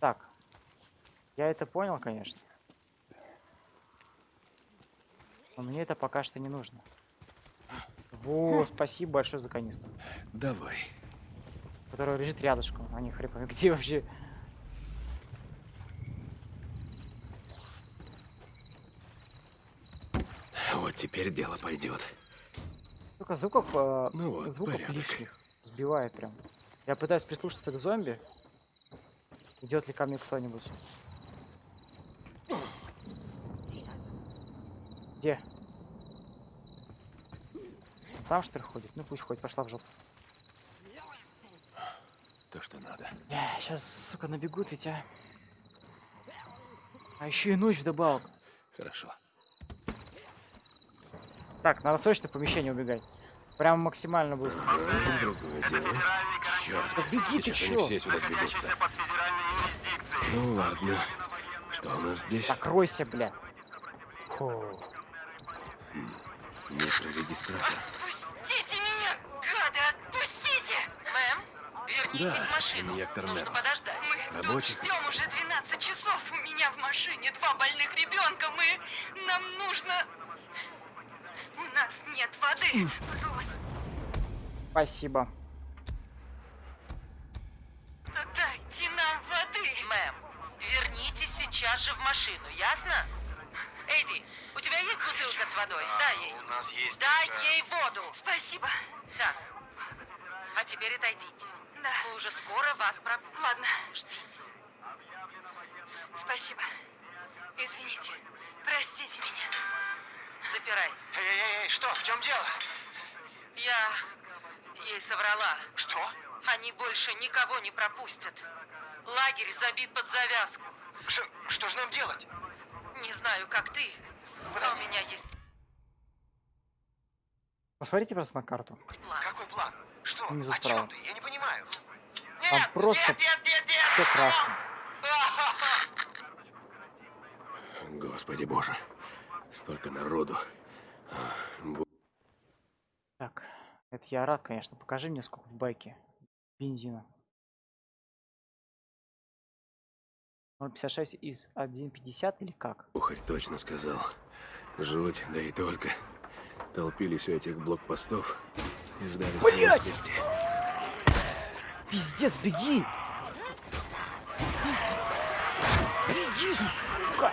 Так. Я это понял, конечно. Но мне это пока что не нужно. Во, спасибо большое за канистру. Давай. Которая лежит рядышком. А не хрен пойми, (laughs) где вообще. Вот теперь дело пойдет. Только звуков, э, Ну вот, звуков порядок. лишних. Сбивает прям. Я пытаюсь прислушаться к зомби. Идет ли ко мне кто-нибудь? Где? Там что ли ходит? Ну пусть ходит, пошла в жопу. То, что надо. сейчас, сука, набегут ведь, а. А еще и ночь вдобавок. Хорошо. Так, надо срочно в помещение убегать. Прям максимально быстро. Другое дело. Черт. Да беги ты чё? они все сюда сбегутся. Ну ладно. Что у нас здесь? Закройся, бля. Фу. Микрорегистратор. Отпустите меня, гады, отпустите! Мэм, вернитесь Да, в машину. инъектор Нужно Нерв. подождать. Мы тут Рабочий. ждем уже 12 часов. У меня в машине два больных ребенка. Мы... Нам нужно... У нас нет воды. Просто Спасибо. дайте нам воды. Мэм, вернитесь сейчас же в машину, ясно? Эдди, у тебя есть бутылка с водой? Дай ей. У нас есть... Дай э, ей воду. Спасибо. Так. А теперь отойдите. Да. Мы уже скоро вас пропустим. Ладно. Ждите. Спасибо. Извините. Простите меня. Запирай. Эй, эй, эй, что? В чем дело? Я ей соврала. Что? Они больше никого не пропустят. Лагерь забит под завязку. Что, что же нам делать? Не знаю, как ты, но у меня есть Посмотрите просто на карту. план. Какой план? Что? Внизу О справа. чем ты? Я не понимаю. Там просто все красно. (laughs) Господи боже. Столько народу. Так, это я рад, конечно. Покажи мне, сколько в байке бензина. 0,56 из 1,50 или как? Ухарь точно сказал. Жуть, да и только. Толпились у этих блокпостов и ждали Блядь! смерти. Пиздец, беги! Беги, сука!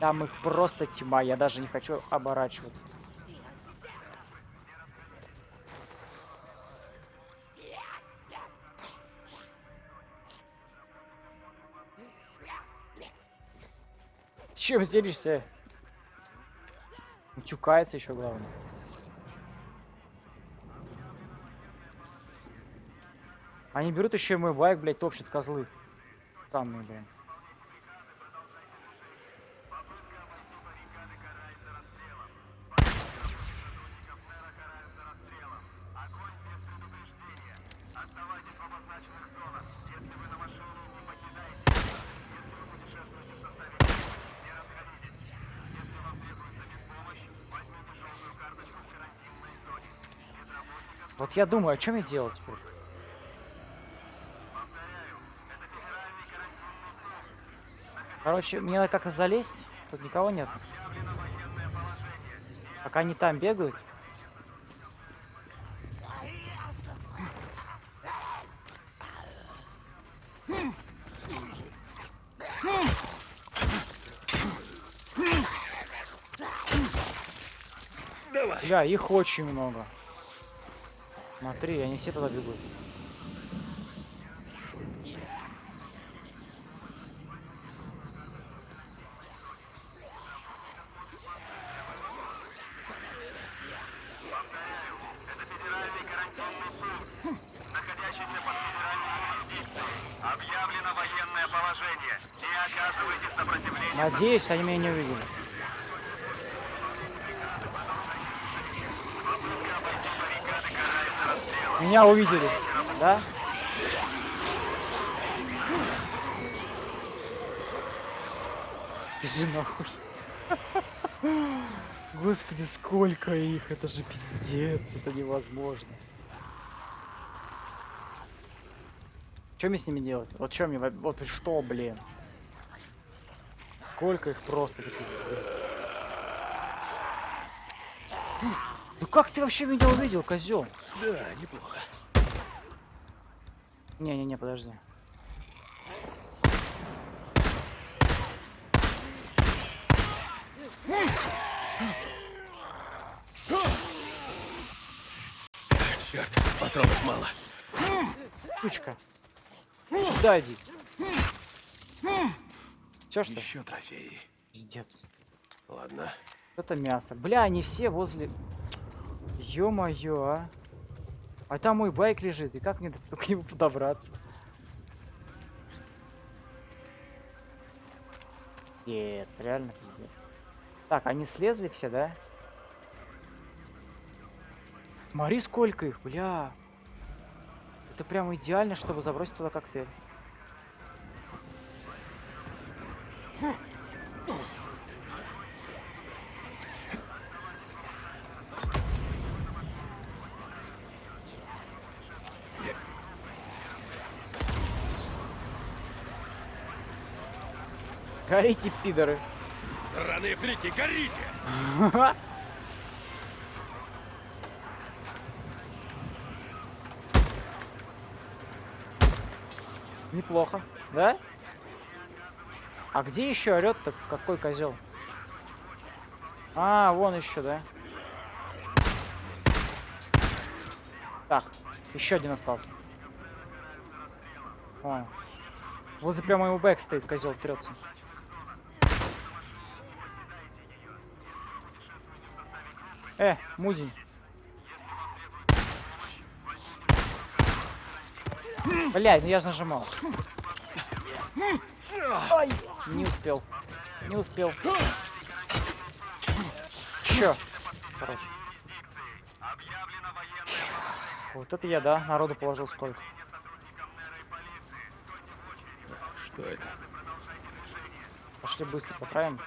Там их просто тьма, я даже не хочу оборачиваться. Ты Чем делишься? Утюкается еще главное. Они берут еще мой байк, блядь, топчут козлы. Странные, блин. Вот я думаю, а что мне делать теперь? Короче, мне надо как-то залезть. Тут никого нет. Пока они там бегают. Давай. Бля, их очень много. Смотри, они все туда бегут. Надеюсь, они меня не увидели. Меня увидели, да? Бежи нахуй. (laughs) Господи, сколько их, это же пиздец, это невозможно. Что мне с ними делать? Вот что мне, во- вот что, блин? Сколько их просто, это пиздец. Как ты вообще меня увидел, козел? Да, неплохо. Не-не-не, подожди. Черт, патронов мало. Сучка. Сюда иди. Все что? Еще трофеи. Пиздец. Ладно. Это мясо. Бля, они все возле... Ё-моё, а. А там мой байк лежит, и как мне к нему подобраться? Нет, реально пиздец. Так, они слезли все, да? Смотри, сколько их, бля. Это прям идеально, чтобы забросить туда коктейль. Горите, пидоры. Сраные фрики, горите! (laughs) Неплохо, да? А где еще орет-то какой козел? А, вон еще, да? Так, еще один остался. О. Возле прямо его бэк стоит, козел трется. Э, мудень. Блядь, ну я же нажимал. Ай, не успел. Не успел. Чё? Хорош. Вот это я, да, народу положил сколько. Что это? Пошли быстро заправим.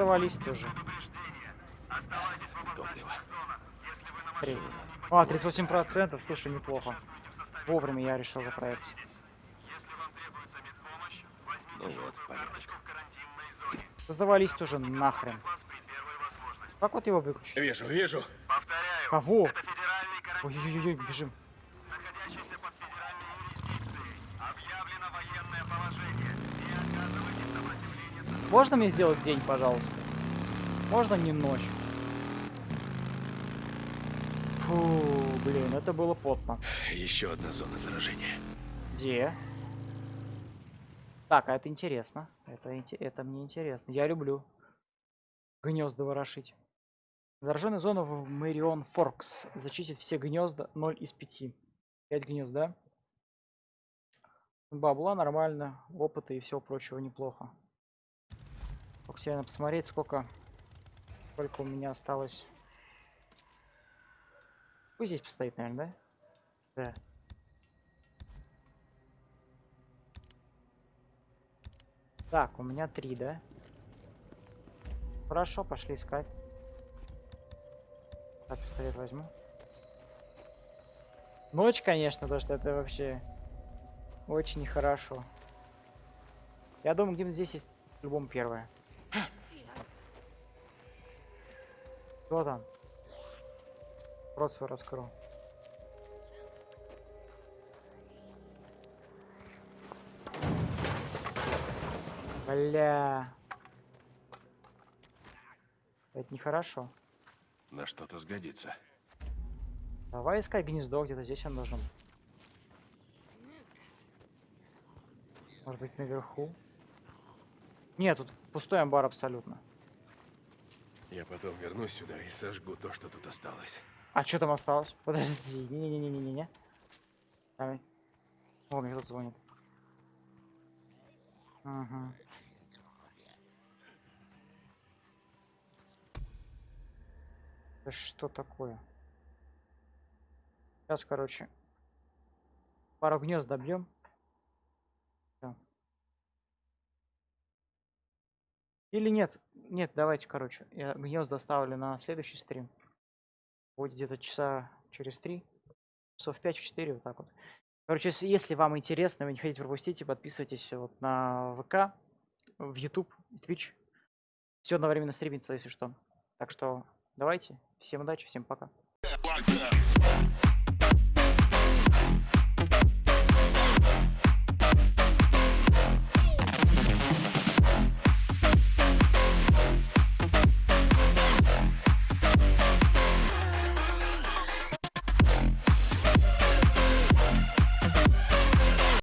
Завались тоже. Топливо. Смотри. А, 38 процентов, слушай, неплохо. Вовремя я решил заправиться. Ну вот, порядок. Да завались тоже нахрен. Как вот его выключить? Вижу, вижу. Кого? Ой-ой-ой, бежим. Можно мне сделать день, пожалуйста? Можно не ночь? Фу, блин, это было потно. Еще одна зона заражения. Где? Так, а это интересно. Это, это мне интересно. Я люблю гнезда ворошить. Зараженная зона в Мэрион Форкс. Зачистить все гнезда 0 из 5. 5 гнезд, да? Бабла нормально, опыта и всего прочего неплохо. Надо посмотреть, сколько, сколько у меня осталось. Пусть здесь постоит, наверное, да? Да. Так, у меня три, да? Хорошо, пошли искать. Так, пистолет возьму. Ночь, конечно, то что это вообще очень нехорошо. Я думаю, где-нибудь здесь есть по-любому первое. Кто там? Рот свой раскрыл. Бля. Это нехорошо. На что-то сгодится. Давай искать гнездо, где-то здесь он должен. Может быть наверху? Нет, тут пустой амбар абсолютно. Я потом вернусь сюда и сожгу то, что тут осталось. А что там осталось? Подожди, не-не-не-не-не-не. Давай. О, мне кто-то звонит. Ага. Это что такое? Сейчас, короче, пару гнезд добьем. Или нет? Нет, давайте, короче, я гнезд доставлю на следующий стрим. Будет где-то часа через три. Часов в 5-4, вот так вот. Короче, если, если вам интересно, вы не хотите пропустить, подписывайтесь вот на ВК, в YouTube, Twitch. Все одновременно стримится, если что. Так что давайте. Всем удачи, всем пока.